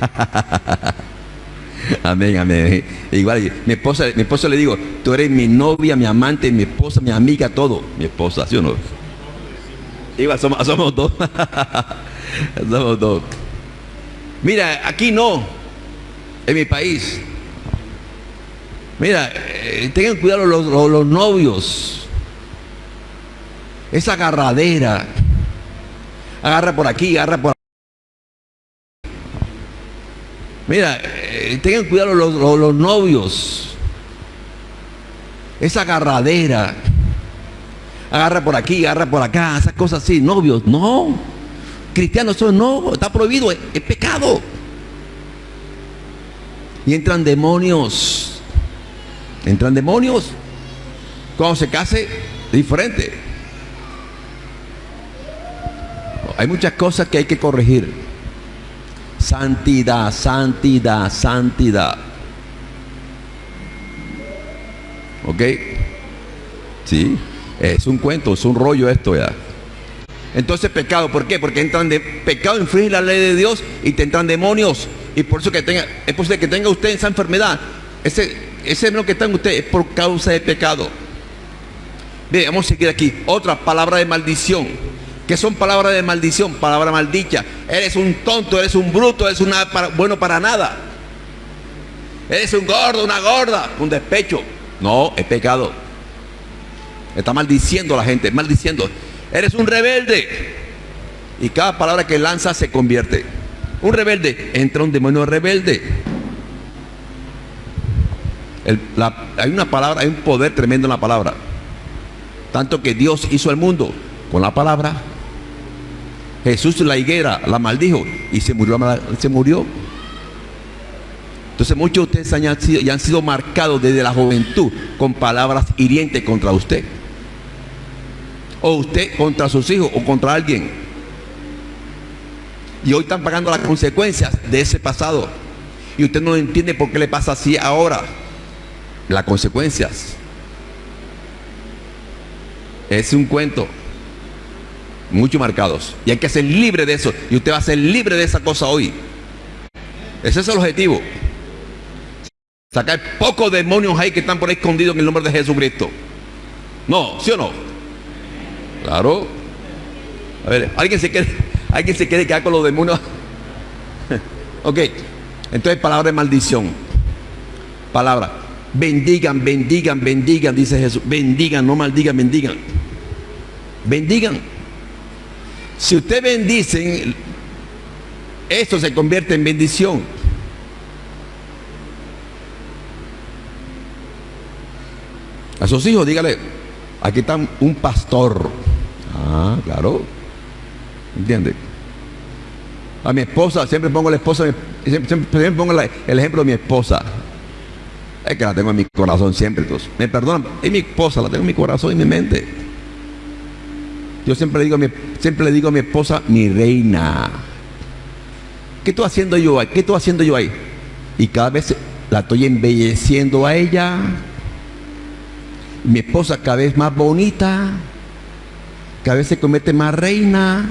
amén, amén. Igual, mi esposa, mi esposa le digo, tú eres mi novia, mi amante, mi esposa, mi amiga, todo. Mi esposa, ¿sí o no? Somos, dos. somos dos. Mira, aquí no. En mi país. Mira, eh, tengan cuidado los, los- novios. Esa agarradera. Agarra por aquí, agarra por Mira, eh, tengan cuidado los- los novios. Esa agarradera. Agarra por aquí, agarra por acá, esas cosas así. Novios, no. Cristianos son no, está prohibido, es, es pecado. Y entran demonios. Entran demonios. Cuando se case, diferente. Hay muchas cosas que hay que corregir. Santidad, santidad, santidad. ¿Ok? Sí, es un cuento, es un rollo esto ya. Entonces pecado, ¿por qué? Porque entran de pecado infringe la ley de Dios y te entran demonios. Y por eso que tenga, es posible que tenga usted esa enfermedad. Ese, ese hermano que está en usted es por causa de pecado. Bien, vamos a seguir aquí. Otra palabra de maldición. ¿Qué son palabras de maldición? Palabra maldicha. Eres un tonto, eres un bruto, eres para- bueno para nada. Eres un gordo, una gorda, un despecho. No, es pecado. Está maldiciendo a la gente, maldiciendo. Eres un rebelde. Y cada palabra que lanza se convierte. Un rebelde, entra un demonio rebelde. Hay una palabra, hay un poder tremendo en la palabra. Tanto que Dios hizo el mundo con la palabra. Jesús la higuera la maldijo y se murió. Entonces muchos de ustedes ya han sido marcados desde la juventud con palabras hirientes contra usted. O usted contra sus hijos o contra alguien. Y hoy están pagando las consecuencias de ese pasado. Y usted no entiende por qué le pasa así ahora. Las consecuencias. Es un cuento. Muchos marcados. Y hay que ser libre de eso. Y usted va a ser libre de esa cosa hoy. Ese es el objetivo. Sacar pocos demonios ahí que están por ahí escondidos en el nombre de Jesucristo. No, ¿sí o no? Claro. A ver, ¿alguien se quiere, ¿alguien se quiere quedar con los demonios? ok. Entonces, palabra de maldición. Palabra. Bendigan, bendigan, bendigan, dice Jesús. Bendigan, no maldigan, bendigan. Bendigan. Si usted bendicen, esto se convierte en bendición. A sus hijos, dígale, aquí está un pastor. Ah, claro. ¿Entiende? A mi esposa, siempre pongo la esposa, siempre, siempre- pongo el ejemplo de mi esposa. Es que la tengo en mi corazón siempre. Entonces, me perdonan, es mi esposa, la tengo en mi corazón y en mi mente. Yo siempre digo a mi, siempre le digo a mi esposa, mi reina. ¿Qué estoy haciendo yo ahí? ¿Qué estoy haciendo yo ahí? Y cada vez la estoy embelleciendo a ella. Mi esposa cada vez más bonita. Vez se convierte más reina.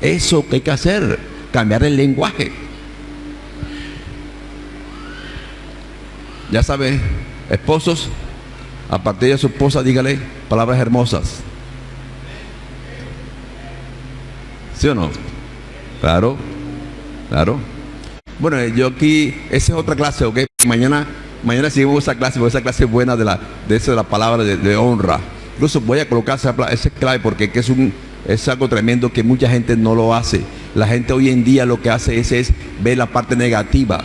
Eso que hay que hacer, cambiar el lenguaje. Ya sabe, esposos, a partir de su esposa, dígale palabras hermosas. ¿Sí o no? Claro, claro. Bueno, eh, yo aquí, esa es otra clase, ¿ok? Mañana, mañana seguimos esa clase, esa clase buena de la, de eso de la palabra de honra. Incluso voy a colocar esa, esa clave porque es es algo tremendo que mucha gente no lo hace. La gente hoy en día lo que hace es, es ver la parte negativa,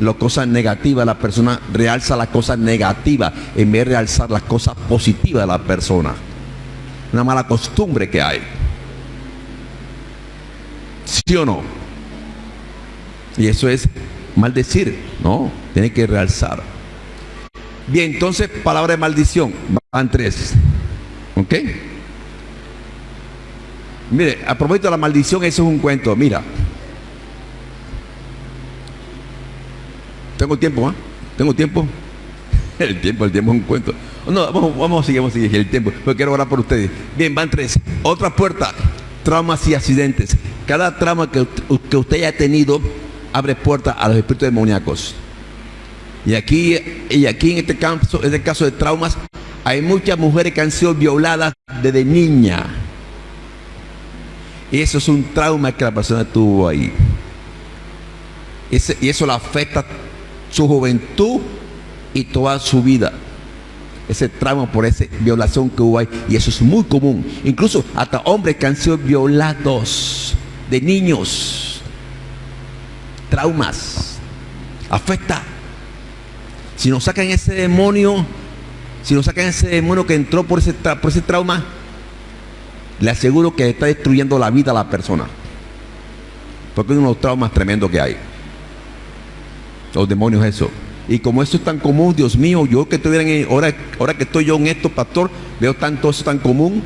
las cosas negativas, la persona realza las cosas negativas en vez de realzar las cosas positivas de la persona. Una mala costumbre que hay. ¿Sí o no? Y eso es maldecir, ¿no? Tiene que realzar. Bien, entonces, palabra de maldición. Van tres. ¿Ok? Mire, a propósito de la maldición, eso es un cuento. Mira. Tengo tiempo, ¿ah? Tengo tiempo. El tiempo, el tiempo es un cuento. No, vamos, vamos a seguir, vamos a seguir el tiempo. Pero quiero orar por ustedes. Bien, van tres. Otra puerta. Traumas y accidentes. Cada trauma que, que usted haya tenido abre puerta a los espíritus demoníacos. Y aquí, y aquí en este caso, en este caso de traumas, hay muchas mujeres que han sido violadas desde niña. Y eso es un trauma que la persona tuvo ahí. Y eso le afecta su juventud y toda su vida. Ese trauma por esa violación que hubo ahí. Y eso es muy común. Incluso hasta hombres que han sido violados de niños. Traumas. Afecta. Si nos sacan ese demonio, si nos sacan ese demonio que entró por ese, por ese trauma, le aseguro que está destruyendo la vida a la persona. Porque es uno de los traumas tremendos que hay. Los demonios eso. Y como eso es tan común, Dios mío, yo que estoy en, ahora, ahora que estoy yo en esto, pastor, veo tanto eso tan común.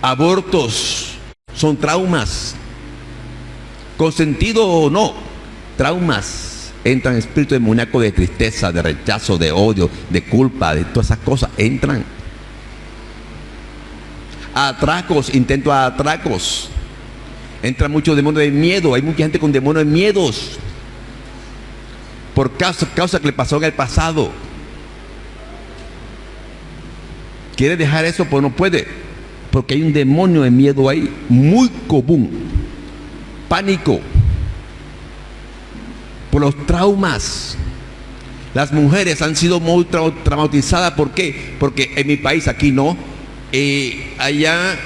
Abortos son traumas. Consentido o no, traumas. Entran espíritu demoníaco de tristeza, de rechazo, de odio, de culpa, de todas esas cosas. Entran. Atracos, intento de atracos Entra mucho demonio de miedo. Hay mucha gente con demonio de miedos. Por causa, causa que le pasó en el pasado. Quiere dejar eso, pues no puede. Porque hay un demonio de miedo ahí. Muy común. Pánico. Por los traumas. Las mujeres han sido muy traumatizadas. ¿Por qué? Porque en mi país, aquí no. Eh, allá,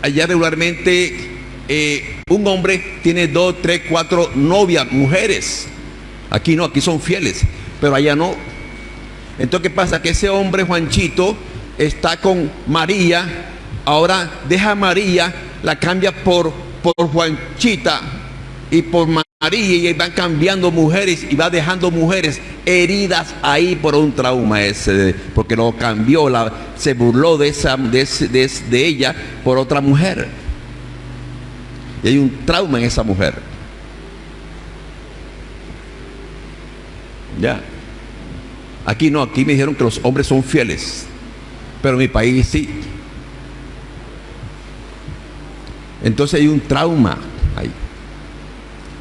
allá regularmente eh, un hombre tiene dos, tres, cuatro novias, mujeres. Aquí no, aquí son fieles, pero allá no. Entonces, ¿qué pasa? Que ese hombre, Juanchito, está con María, ahora deja a María, la cambia por, por Juanchita y por María y van cambiando mujeres y va dejando mujeres heridas ahí por un trauma ese, porque lo cambió, la, se burló de, esa, de, de ella por otra mujer. Y hay un trauma en esa mujer. Ya. Aquí no, aquí me dijeron que los hombres son fieles. Pero en mi país sí. Entonces hay un trauma ahí.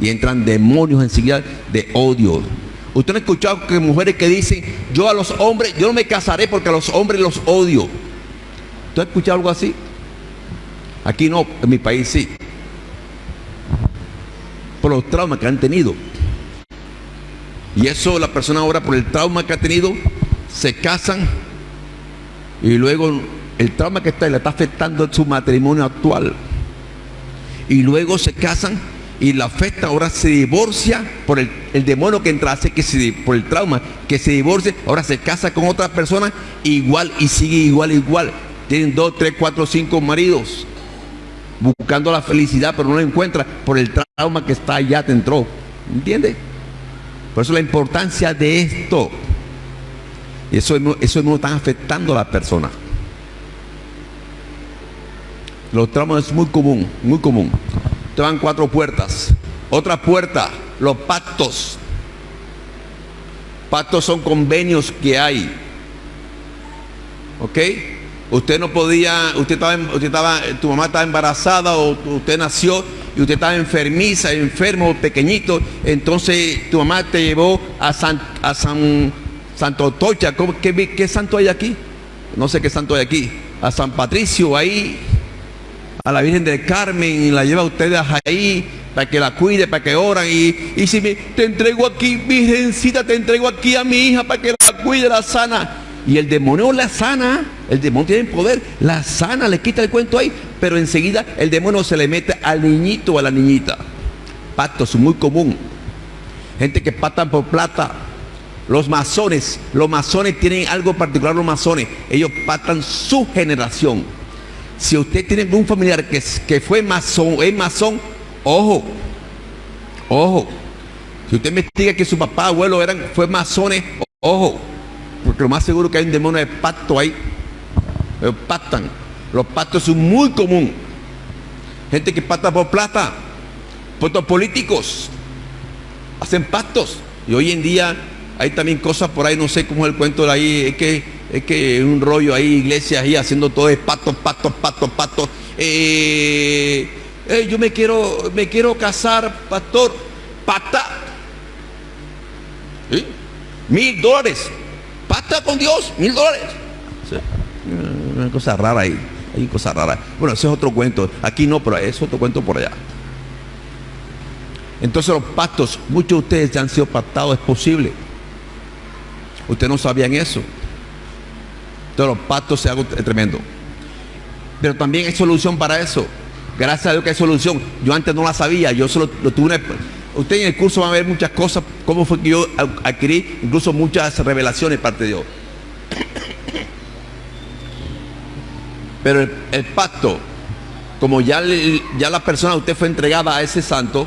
Y entran demonios enseguida de odio. Usted no ha escuchado que mujeres que dicen, yo a los hombres, yo no me casaré porque a los hombres los odio. ¿Usted ha escuchado algo así? Aquí no, en mi país sí por los traumas que han tenido. Y eso la persona ahora por el trauma que ha tenido, se casan y luego el trauma que está le está afectando su matrimonio actual. Y luego se casan y la afecta, ahora se divorcia por el, demonio que entra, hace que se, por el trauma, que se divorcie, ahora se casa con otra persona igual y sigue igual, igual. Tienen dos, tres, cuatro, cinco maridos buscando la felicidad, pero no la encuentra por el trauma que está allá te entró. ¿Entiende? Por eso la importancia de esto. Y eso, eso no está afectando a la persona. Los traumas es muy común, muy común. Van cuatro puertas. Otra puerta, los pactos. Pactos son convenios que hay. ¿Ok? Usted no podía, usted estaba, usted estaba, tu mamá estaba embarazada o usted nació y usted estaba enfermiza, enfermo, pequeñito, entonces tu mamá te llevó a San, a San Santo Tocha, qué, qué, santo hay aquí? No sé qué santo hay aquí. A San Patricio ahí, a la Virgen del Carmen, y la lleva a ustedes ahí para que la cuide, para que oran. Y, y si me, te entrego aquí, Virgencita, te entrego aquí a mi hija para que la cuide, la sana. Y el demonio la sana, el demonio tiene poder, la sana, le quita el cuento ahí, pero enseguida el demonio se le mete al niñito o a la niñita. Pactos muy común. Gente que patan por plata. Los masones, los masones tienen algo particular, los masones, ellos patan su generación. Si usted tiene un familiar que, que fue masón, es masón, ojo, ojo. Si usted investiga que su papá, abuelo eran, fue masones, ojo porque lo más seguro que hay un demonio de pacto ahí. Ellos pactan. Los pactos son muy común. Gente que pacta por plata, puestos políticos, hacen pactos. Y hoy en día hay también cosas por ahí, no sé cómo es el cuento de ahí, es que es que un rollo ahí, iglesias ahí haciendo todo de pactos, pactos, pactos, pactos. Eh, eh, yo me quiero, me quiero casar, pastor, pata. Mil dólares pacta con Dios, mil dólares. Una cosa rara ahí, hay cosas raras. Bueno, ese es otro cuento. Aquí no, pero es otro cuento por allá. Entonces los pactos, muchos de ustedes ya han sido pactados, es posible. Ustedes no sabían eso. Entonces los pactos se algo tremendo. Pero también hay solución para eso. Gracias a Dios que hay solución. Yo antes no la sabía, yo solo lo tuve una... Usted en el curso va a ver muchas cosas, cómo fue que yo adquirí incluso muchas revelaciones parte de Dios. Pero el, pacto, como ya, ya la persona usted fue entregada a ese santo,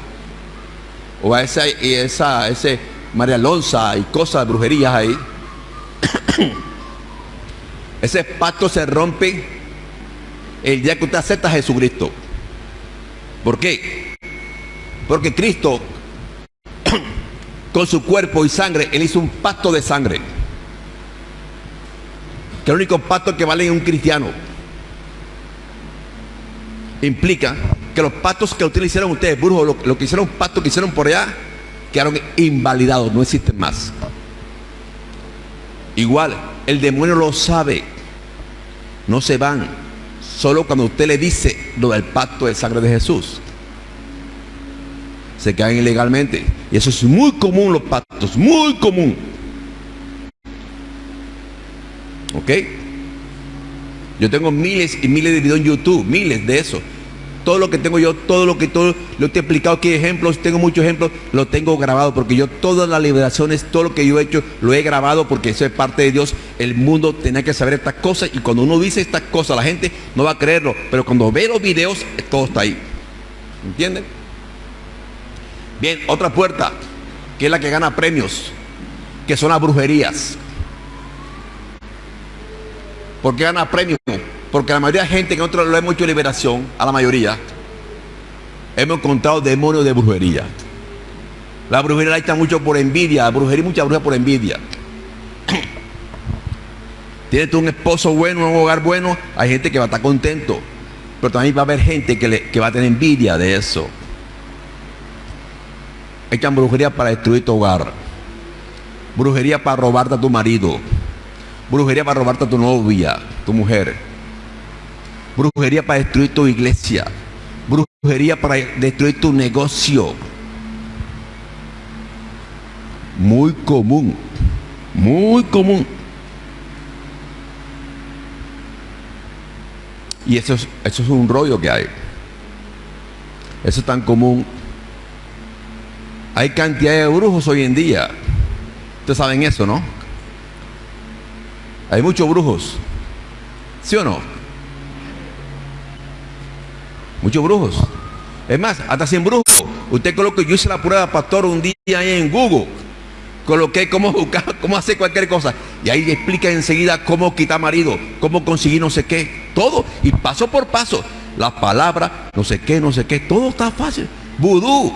o a esa, esa ese María Alonso y cosas de brujerías ahí, ese pacto se rompe el día que usted acepta a Jesucristo. ¿Por qué? Porque Cristo, con su cuerpo y sangre, Él hizo un pacto de sangre. Que el único pacto que vale en un cristiano. Implica que los pactos que ustedes hicieron ustedes, brujos, lo, que hicieron pactos que hicieron por allá, quedaron invalidados, no existen más. Igual, el demonio lo sabe. No se van. Solo cuando usted le dice lo del pacto de sangre de Jesús. Se caen ilegalmente. Y eso es muy común los pactos, muy común. ¿Ok? Yo tengo miles y miles de videos en YouTube, miles de eso todo lo que tengo yo, todo lo que todo lo te he explicado aquí, ejemplos, tengo muchos ejemplos, lo tengo grabado, porque yo todas las liberaciones, todo lo que yo he hecho, lo he grabado porque eso es parte de Dios. El mundo tenía que saber estas cosas y cuando uno dice estas cosas, la gente no va a creerlo, pero cuando ve los videos, todo está ahí. ¿Entienden? Bien, otra puerta, que es la que gana premios, que son las brujerías. ¿Por qué gana premios? Porque la mayoría de gente que nosotros lo hemos hecho liberación, a la mayoría, hemos encontrado demonios de brujería. La brujería la está mucho por envidia, la brujería mucha brujería por envidia. Tienes tú un esposo bueno, un hogar bueno, hay gente que va a estar contento. Pero también va a haber gente que, que va a tener envidia de eso. Echan brujería para destruir tu hogar. Brujería para robarte a tu marido. Brujería para robarte a tu novia, tu mujer brujería para destruir tu iglesia, brujería para destruir tu negocio. Muy común, muy común. Y eso es, eso es un rollo que hay. Eso es tan común. Hay cantidad de brujos hoy en día. Ustedes saben eso, ¿no? Hay muchos brujos. ¿Sí o no? Muchos brujos. Es más, hasta sin brujos. Usted coloque, yo hice la prueba pastor un día en Google. Coloqué cómo buscar, cómo hacer cualquier cosa. Y ahí explica enseguida cómo quitar marido, cómo conseguir no sé qué. Todo. Y paso por paso. Las palabras, no sé qué, no sé qué. Todo está fácil. Vudú.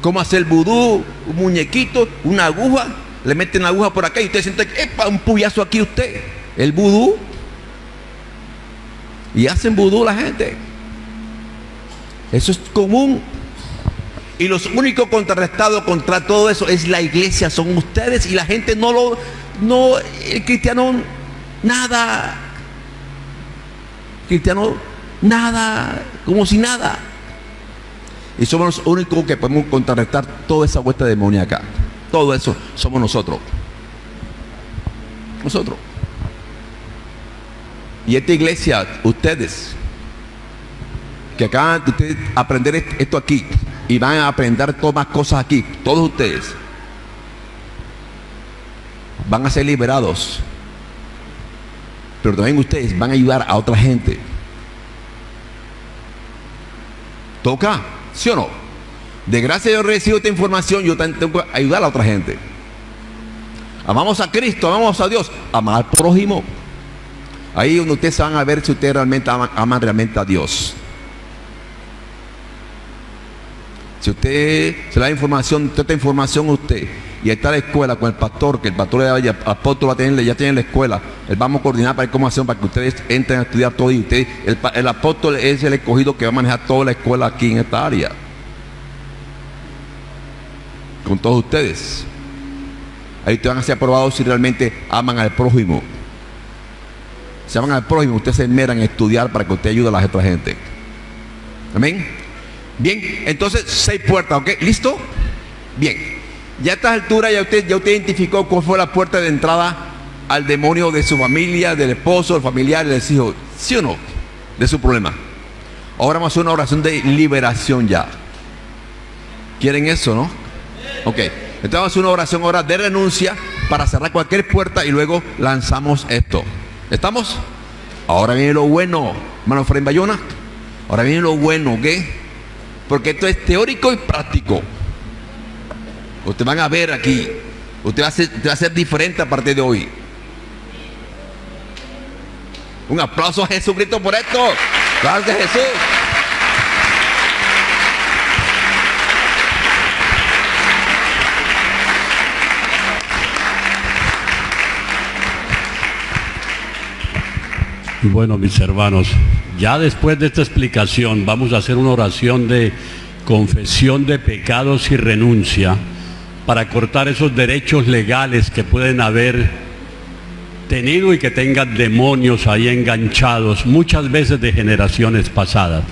Cómo hacer vudú, un muñequito, una aguja. Le meten la aguja por acá y usted siente, epa, un puyazo aquí usted. El vudú. Y hacen vudú la gente. Eso es común. Y los únicos contrarrestados contra todo eso es la iglesia, son ustedes y la gente no lo, no, el cristiano, nada. Cristiano, nada, como si nada. Y somos los únicos que podemos contrarrestar toda esa vuelta demoníaca. Todo eso somos nosotros. Nosotros. Y esta iglesia, ustedes, que acaban de aprender esto aquí y van a aprender todas más cosas aquí, todos ustedes, van a ser liberados. Pero también ustedes van a ayudar a otra gente. ¿Toca? ¿Sí o no? De gracia yo recibo esta información, yo tengo que ayudar a otra gente. Amamos a Cristo, amamos a Dios, amar al prójimo. Ahí donde ustedes van a ver si ustedes realmente aman, realmente a Dios. Si usted se da información, toda esta información usted y está la escuela con el pastor, que el pastor el apóstol va a tener, ya tiene la escuela, él vamos a coordinar para ver cómo hacemos para que ustedes entren a estudiar todo y ustedes, el, el apóstol es el escogido que va a manejar toda la escuela aquí en esta área. Con todos ustedes. Ahí ustedes van a ser aprobados si realmente aman al prójimo se van al prójimo, ustedes se enmeran en estudiar para que usted ayude a la otra gente. Amén. Bien, entonces seis puertas, ¿ok? ¿Listo? Bien. Ya a esta altura ya usted, ya usted identificó cuál fue la puerta de entrada al demonio de su familia, del esposo, del familiar, del hijo. ¿Sí o no? De su problema. Ahora vamos a hacer una oración de liberación ya. ¿Quieren eso, no? Ok. Entonces vamos a hacer una oración ahora de renuncia para cerrar cualquier puerta y luego lanzamos esto. ¿Estamos? Ahora viene lo bueno, hermano Fray Bayona. Ahora viene lo bueno, ¿ok? Porque esto es teórico y práctico. Ustedes van a ver aquí. Usted va a ser, usted va a ser diferente a partir de hoy. Un aplauso a Jesucristo por esto. Gracias Jesús. Bueno, mis hermanos, ya después de esta explicación vamos a hacer una oración de confesión de pecados y renuncia para cortar esos derechos legales que pueden haber tenido y que tengan demonios ahí enganchados, muchas veces de generaciones pasadas.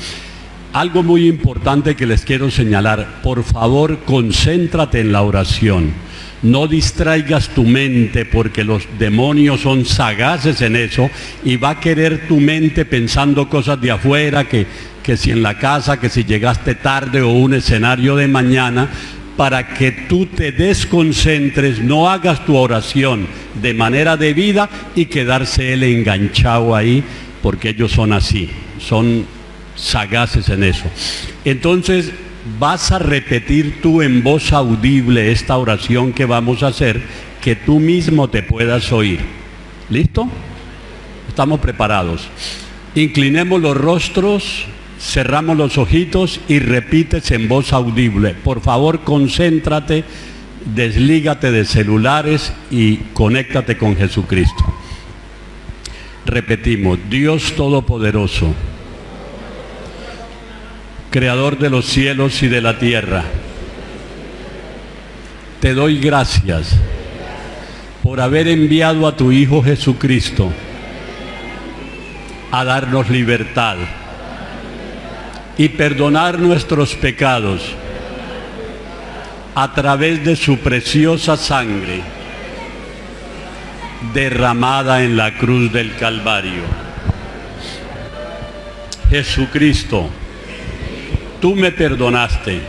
Algo muy importante que les quiero señalar, por favor concéntrate en la oración. No distraigas tu mente porque los demonios son sagaces en eso y va a querer tu mente pensando cosas de afuera, que, que si en la casa, que si llegaste tarde o un escenario de mañana, para que tú te desconcentres, no hagas tu oración de manera debida y quedarse él enganchado ahí, porque ellos son así, son sagaces en eso. Entonces, vas a repetir tú en voz audible esta oración que vamos a hacer, que tú mismo te puedas oír. ¿Listo? Estamos preparados. Inclinemos los rostros, cerramos los ojitos y repites en voz audible. Por favor, concéntrate, deslígate de celulares y conéctate con Jesucristo. Repetimos, Dios Todopoderoso Creador de los cielos y de la tierra. Te doy gracias por haber enviado a tu Hijo Jesucristo a darnos libertad y perdonar nuestros pecados a través de su preciosa sangre derramada en la cruz del Calvario. Jesucristo, tú me perdonaste.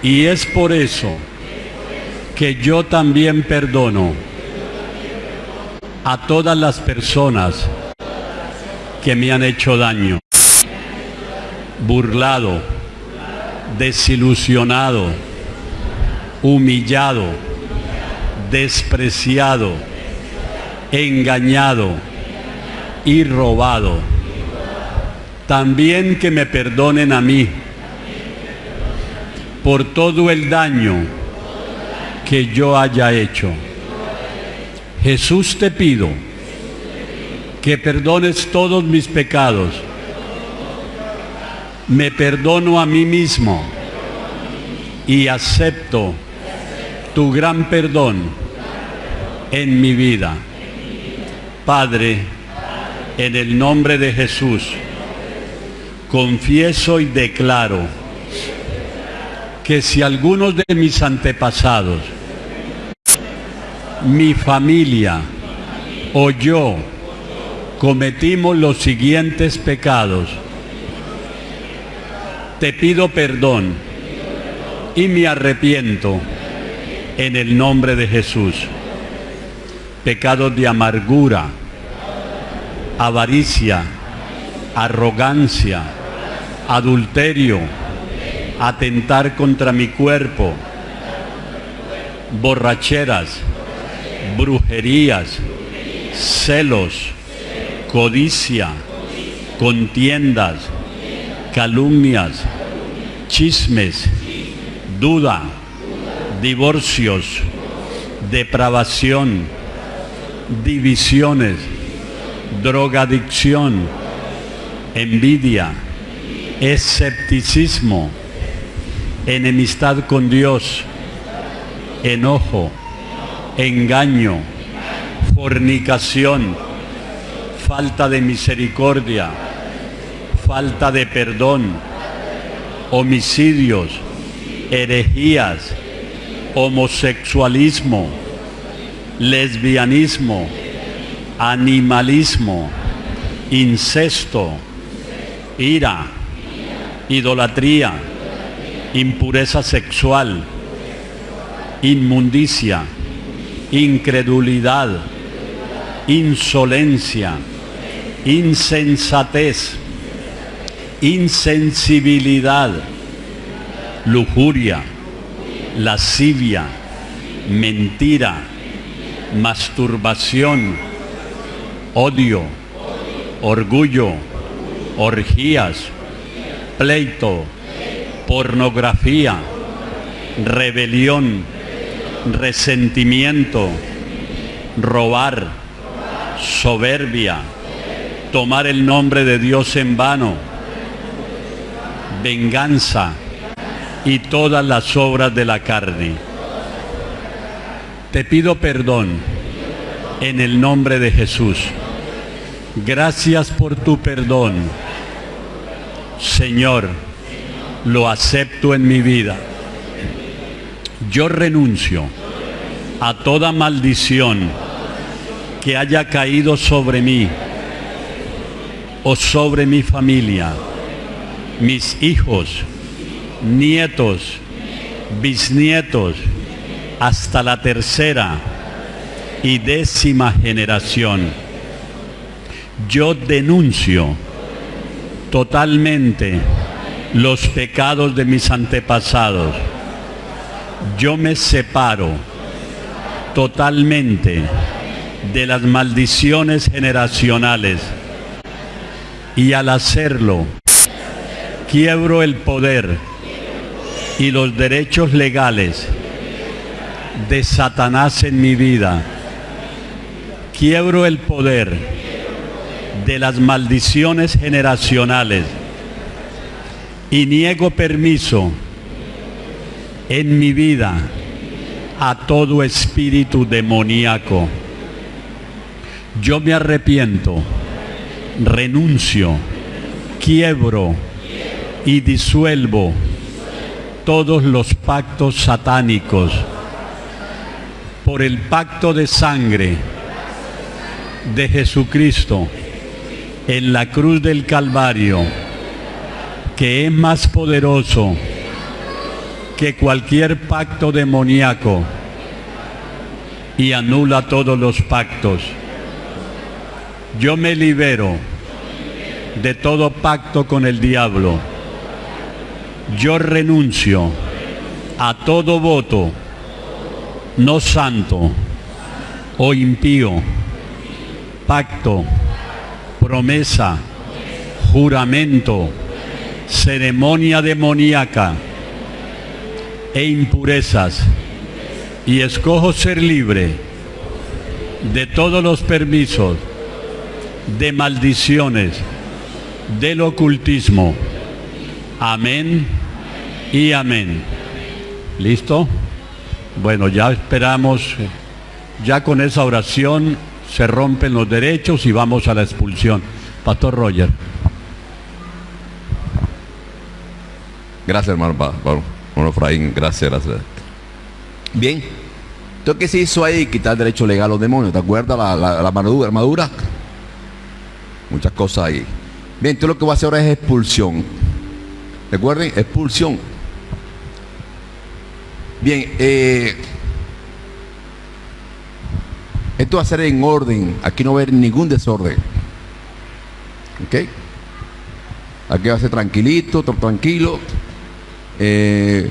Y es por eso que yo también perdono a todas las personas que me han hecho daño, burlado, desilusionado, humillado, despreciado, engañado y robado también que me perdonen a mí por todo el daño que yo haya hecho. Jesús te pido que perdones todos mis pecados. Me perdono a mí mismo y acepto tu gran perdón en mi vida. Padre, en el nombre de Jesús, confieso y declaro que si algunos de mis antepasados, mi familia o yo cometimos los siguientes pecados, te pido perdón y me arrepiento en el nombre de Jesús. Pecados de amargura, avaricia, arrogancia, adulterio, atentar contra mi cuerpo, borracheras, brujerías, celos, codicia, contiendas, calumnias, chismes, duda, divorcios, depravación, divisiones, drogadicción, envidia, escepticismo, enemistad con Dios, enojo, engaño, fornicación, falta de misericordia, falta de perdón, homicidios, herejías, homosexualismo, lesbianismo, animalismo, incesto, ira, idolatría, impureza sexual, inmundicia, incredulidad, insolencia, insensatez, insensibilidad, lujuria, lascivia, mentira, masturbación, odio, orgullo, orgías, pleito, pornografía, rebelión, resentimiento, robar, soberbia, tomar el nombre de Dios en vano, venganza y todas las obras de la carne. Te pido perdón en el nombre de Jesús. Gracias por tu perdón. Señor, lo acepto en mi vida. Yo renuncio a toda maldición que haya caído sobre mí o sobre mi familia, mis hijos, nietos, bisnietos, hasta la tercera y décima generación. Yo denuncio totalmente los pecados de mis antepasados. Yo me separo totalmente de las maldiciones generacionales y al hacerlo quiebro el poder y los derechos legales de Satanás en mi vida. Quiebro el poder de las maldiciones generacionales y niego permiso en mi vida a todo espíritu demoníaco. Yo me arrepiento, renuncio, quiebro y disuelvo todos los pactos satánicos por el pacto de sangre de Jesucristo en la cruz del Calvario, que es más poderoso que cualquier pacto demoníaco y anula todos los pactos. Yo me libero de todo pacto con el diablo. Yo renuncio a todo voto no santo o impío, pacto, promesa, juramento, ceremonia demoníaca e impurezas y escojo ser libre de todos los permisos, de maldiciones, del ocultismo. Amén y amén. ¿Listo? Bueno, ya esperamos, ya con esa oración se rompen los derechos y vamos a la expulsión. Pastor Roger. Gracias, hermano, hermano Efraín. Gracias, gracias. Bien. Entonces, ¿qué se hizo ahí? Quitar derecho legal a los demonios. ¿Te acuerdas la, la, armadura, armadura? Muchas cosas ahí. Bien, entonces lo que voy a hacer ahora es expulsión. Recuerden, expulsión. Bien, eh, esto va a ser en orden. Aquí no va a haber ningún desorden. ¿Ok? Aquí va a ser tranquilito, tranquilo. Eh,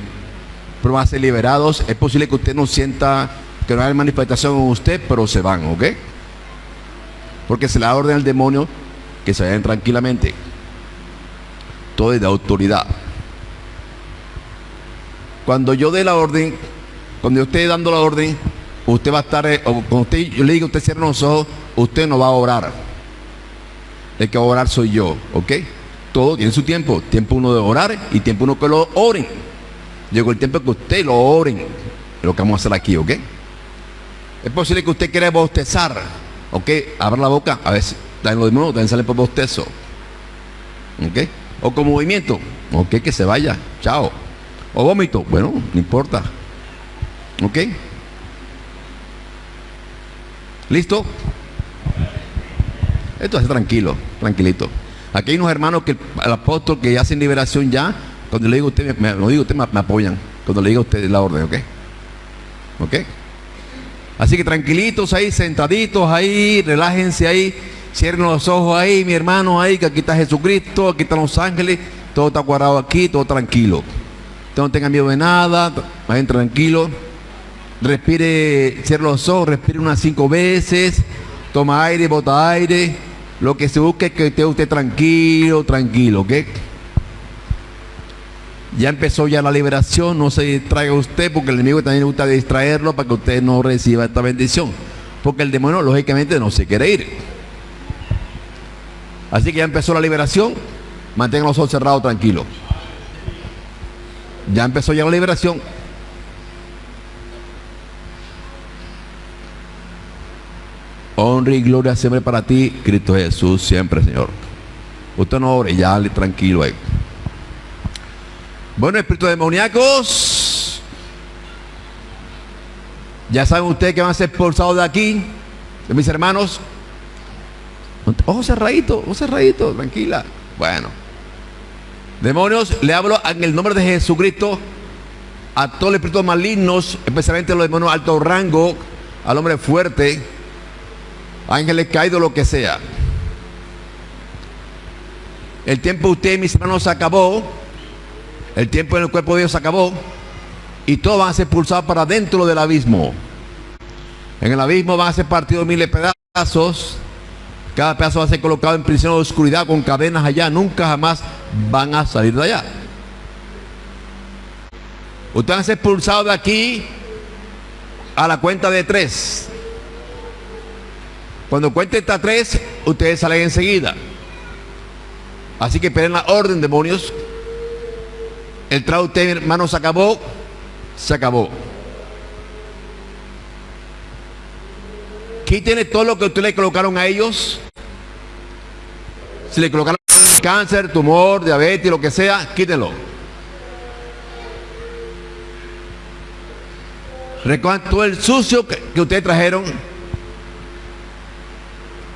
pero van a ser liberados. Es posible que usted no sienta que no hay manifestación en usted, pero se van, ¿ok? Porque se le da orden al demonio que se vayan tranquilamente. Todo es de autoridad. Cuando yo dé la orden, cuando yo esté dando la orden, usted va a estar, eh, o usted, yo le digo, usted cierra los ojos, usted no va a orar. El que va a orar soy yo, ¿ok? Todo tiene su tiempo. Tiempo uno de orar y tiempo uno que lo oren. Llegó el tiempo que usted lo oren. Lo que vamos a hacer aquí, ¿ok? Es posible que usted quiera bostezar, ¿ok? Abra la boca, a ver, si, lo mismo, también sale por bostezo. ¿Ok? O con movimiento. Ok, que se vaya. Chao. O vómito. Bueno, no importa. ¿Ok? ¿Listo? Esto es tranquilo, tranquilito. Aquí hay unos hermanos que el apóstol que hacen liberación ya, cuando le digo a usted, me, lo digo usted, me, apoyan. Cuando le digo a usted la orden, ¿ok? ¿Ok? Así que tranquilitos ahí, sentaditos ahí, relájense ahí, cierren los ojos ahí, mi hermano ahí, que aquí está Jesucristo, aquí están los ángeles, todo está cuadrado aquí, todo tranquilo. Usted no tenga miedo de nada, vayan tranquilo. Respire, cierre los ojos, respire unas cinco veces, toma aire, bota aire. Lo que se busque es que esté usted tranquilo, tranquilo, ¿ok? Ya empezó ya la liberación, no se distraiga usted porque el enemigo también le gusta distraerlo para que usted no reciba esta bendición. Porque el demonio lógicamente no se quiere ir. Así que ya empezó la liberación, mantenga los ojos cerrados tranquilos. Ya empezó ya la liberación. Honra y gloria siempre para ti, Cristo Jesús, siempre, Señor. Usted no ore, ya tranquilo ahí. Bueno, espíritus demoníacos. Ya saben ustedes que van a ser expulsados de aquí, de mis hermanos. Ojo cerradito, ojo cerradito, tranquila. Bueno. Demonios, le hablo en el nombre de Jesucristo a todos los espíritus malignos, especialmente los demonios de alto rango, al hombre fuerte, ángeles caídos, lo que sea. El tiempo de ustedes, mis hermanos, se acabó. El tiempo en el cuerpo de Dios se acabó. Y todos van a ser expulsados para dentro del abismo. En el abismo van a ser partidos miles de pedazos. Cada pedazo va a ser colocado en prisión de oscuridad con cadenas allá. Nunca jamás van a salir de allá. Ustedes van a ser expulsados de aquí a la cuenta de tres. Cuando cuente hasta tres, ustedes salen enseguida. Así que esperen la orden, demonios. El trato usted, hermano, se acabó. Se acabó. Quítenle todo lo que ustedes le colocaron a ellos. Si le colocaron cáncer, tumor, diabetes, lo que sea, quítenlo. Recojan todo el sucio que, que ustedes trajeron.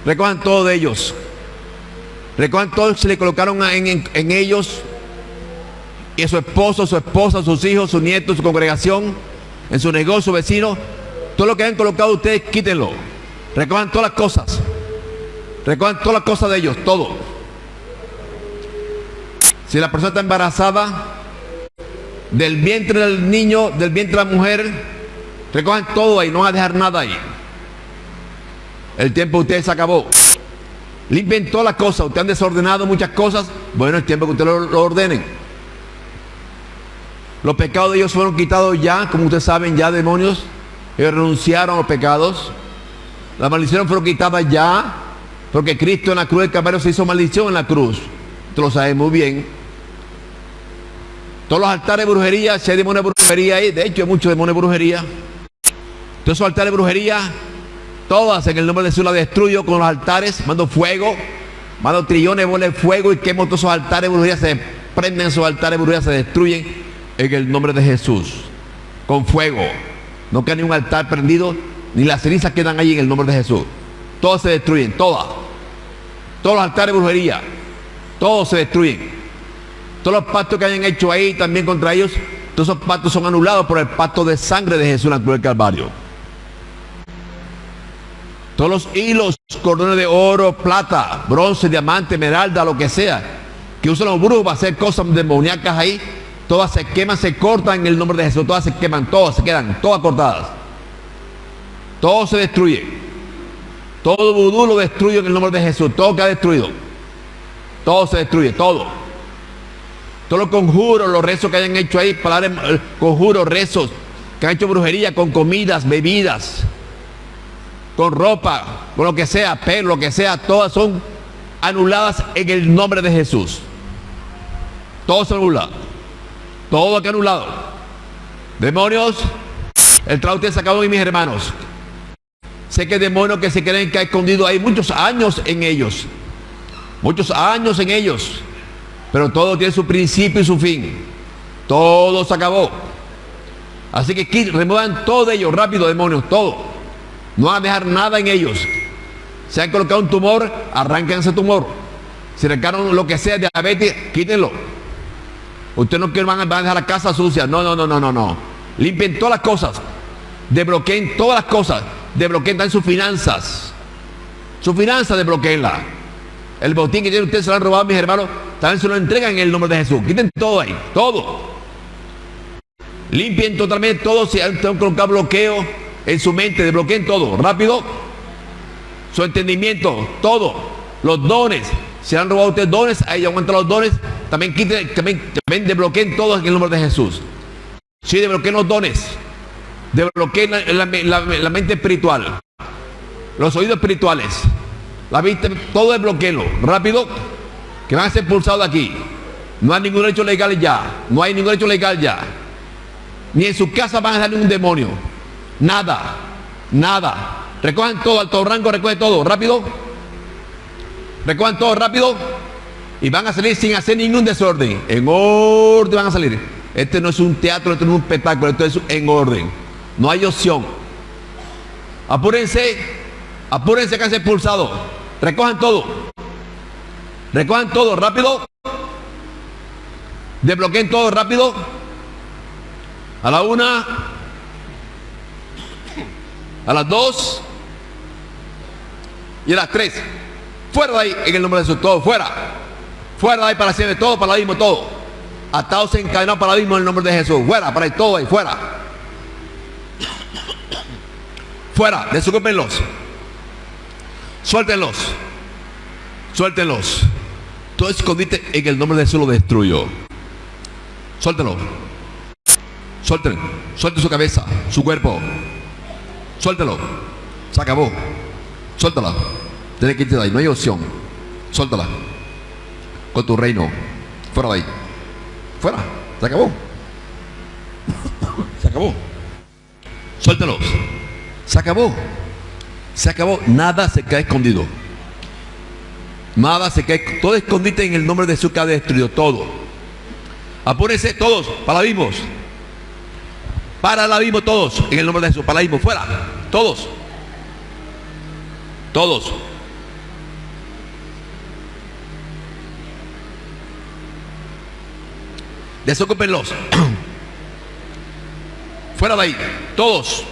Recojan todo de ellos. Recojan todo se le colocaron en, ellos y a su esposo, su esposa, sus hijos, sus nietos, su congregación, en su negocio, vecino, todo lo que han colocado ustedes, quítenlo. Recojan todas las cosas. Recojan todas las cosas de ellos, todo. Si la persona está embarazada, del vientre del niño, del vientre de la mujer, recojan todo ahí, no van a dejar nada ahí. El tiempo de ustedes se acabó. Limpien todas las cosas. Ustedes han desordenado muchas cosas. Bueno, el tiempo que ustedes lo, lo ordenen. Los pecados de ellos fueron quitados ya, como ustedes saben, ya demonios. Ellos renunciaron a los pecados. Las maldiciones fueron quitadas ya, porque Cristo en la cruz del Calvario se hizo maldición en la cruz. Esto lo saben muy bien. Todos los altares de brujería, si hay demonios de brujería ahí, de hecho hay muchos demonios de brujería. Todos esos altares de brujería, todas en el nombre de Jesús las destruyo con los altares, mando fuego, mando trillones de fuego y quemo todos esos altares brujería, se prenden esos altares brujería, se destruyen en el nombre de Jesús, con fuego. No queda ni un altar prendido, ni las cenizas quedan ahí en el nombre de Jesús. Todos se destruyen, todas. Todos los altares de brujería, todos se destruyen. Todos los pactos que hayan hecho ahí también contra ellos, todos esos pactos son anulados por el pacto de sangre de Jesús en la cruz del Calvario. Todos los hilos, cordones de oro, plata, bronce, diamante, esmeralda, lo que sea, que usan los brujos para hacer cosas demoníacas ahí, todas se queman, se cortan en el nombre de Jesús, todas se queman, todas se quedan, todas cortadas. Todo se destruye. Todo vudú lo destruye en el nombre de Jesús, todo queda destruido. Todo se destruye, todo. Todos los conjuros, los rezos que hayan hecho ahí, palabras, conjuros, rezos, que han hecho brujería con comidas, bebidas, con ropa, con lo que sea, pelo, lo que sea, todas son anuladas en el nombre de Jesús. Todo se anula. Todo que anulado. Demonios, el traute se acabó en mis hermanos. Sé que demonios que se creen que ha escondido hay muchos años en ellos. Muchos años en ellos. Pero todo tiene su principio y su fin. Todo se acabó. Así que remuevan todo de ellos, rápido, demonios, todo. No van a dejar nada en ellos. Se han colocado un tumor, arranquen ese tumor. Si recaron lo que sea, diabetes, quítenlo. Ustedes no quieren, van a, dejar la casa sucia. No, no, no, no, no, no. Limpien todas las cosas. Desbloqueen todas las cosas. Desbloqueen también sus finanzas. Sus finanzas desbloqueenla. El botín que tienen ustedes se lo han robado mis hermanos. También se lo entregan en el nombre de Jesús. Quiten todo ahí. Todo. Limpien totalmente todo. Si han colocado bloqueo en su mente, desbloqueen todo. Rápido. Su entendimiento. Todo. Los dones. Si han robado ustedes dones, ahí aguantan los dones. También quiten, también, también desbloqueen todos en el nombre de Jesús. Sí, desbloqueen los dones. Desbloqueen la, la- la- mente espiritual. Los oídos espirituales. La vista, todo desbloqueenlo. Rápido. Que van a ser expulsados de aquí. No hay ningún derecho legal ya. No hay ningún derecho legal ya. Ni en su casa van a dejar ningún demonio. Nada. Nada. Recojan todo, alto rango, recoge todo. Rápido. Recojan todo rápido. Y van a salir sin hacer ningún desorden. En orden van a salir. Este no es un teatro, esto no es un espectáculo, esto es en orden. No hay opción. Apúrense. Apúrense que han sido expulsados. Recojan todo. Recojan todo rápido. Desbloqueen todo rápido. A la una. A las dos. Y a las tres. Fuera de ahí en el nombre de Jesús. Todo fuera. Fuera de ahí para siempre. Todo para mismo todo. Atados encadenados para mismo en el nombre de Jesús. Fuera, para ahí, todo ahí, fuera. Fuera, desocúpenlos. Suéltenlos. Suéltenlos. Todo escondite en el nombre de Jesús lo destruyo. Suéltenlo. Suelten. Suelten su cabeza, su cuerpo. Suéltelo. Se acabó. Suéltala. Tienes que irte de ahí. No hay opción. Suéltala. Con tu reino. Fuera de ahí. Fuera. Se acabó. Se acabó. Suéltelos. Se acabó. Se acabó. Nada se queda escondido. Nada se cae. Todo escondite en el nombre de Jesús que ha destruido todo. Apúrense todos. Para abismos. Para el abismo todos. En el nombre de Jesús. Para el abismo. Fuera. Todos. Todos. Desocúpenlos. Fuera de ahí. Todos.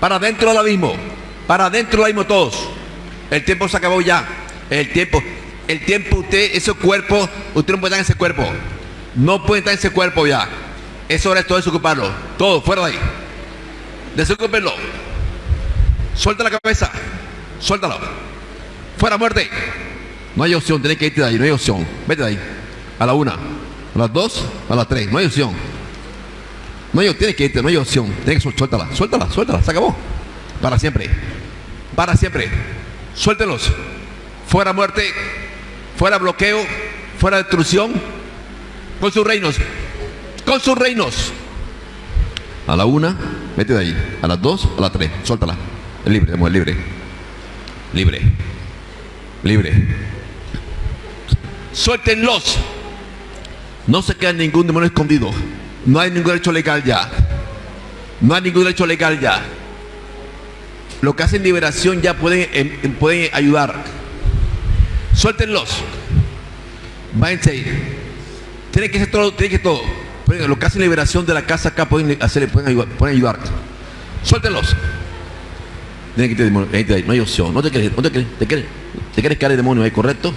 Para dentro del abismo. Para dentro del abismo todos. El tiempo se acabó ya. El tiempo. El tiempo usted, ese cuerpo, usted no puede estar en ese cuerpo. No puede estar en ese cuerpo ya. Es hora de todo desocuparlo. Todo, fuera de ahí. Desocúpenlo. Suelta la cabeza. Suéltalo. Fuera muerte. No hay opción, tenés que irte de ahí, no hay opción. Vete de ahí. A la una, a las dos, a las tres. No hay opción. No hay, tienes que irte, no hay opción. Tienes que suéltala, suéltala, suéltala, se acabó. Para siempre. Para siempre. Suéltelos. Fuera muerte, fuera bloqueo, fuera destrucción. Con sus reinos. Con sus reinos. A la una, vete de ahí. A las dos, a las tres. Suéltala. Es libre, mujer, libre. Libre. Libre. Suéltenlos. No se queda ningún demonio escondido. No hay ningún derecho legal ya. No hay ningún derecho legal ya. Lo que hacen liberación ya pueden, em, em, pueden ayudar. Suéltenlos. Váyanse ahí. Tiene que ser todo, tiene que todo. Pero Lo que hacen liberación de la casa acá pueden hacer, pueden ayudar. Pueden ayudar. Suéltenlos. No hay opción. No te quieres, no te quieres, te quieres, te quieres caer el demonio ahí, ¿correcto?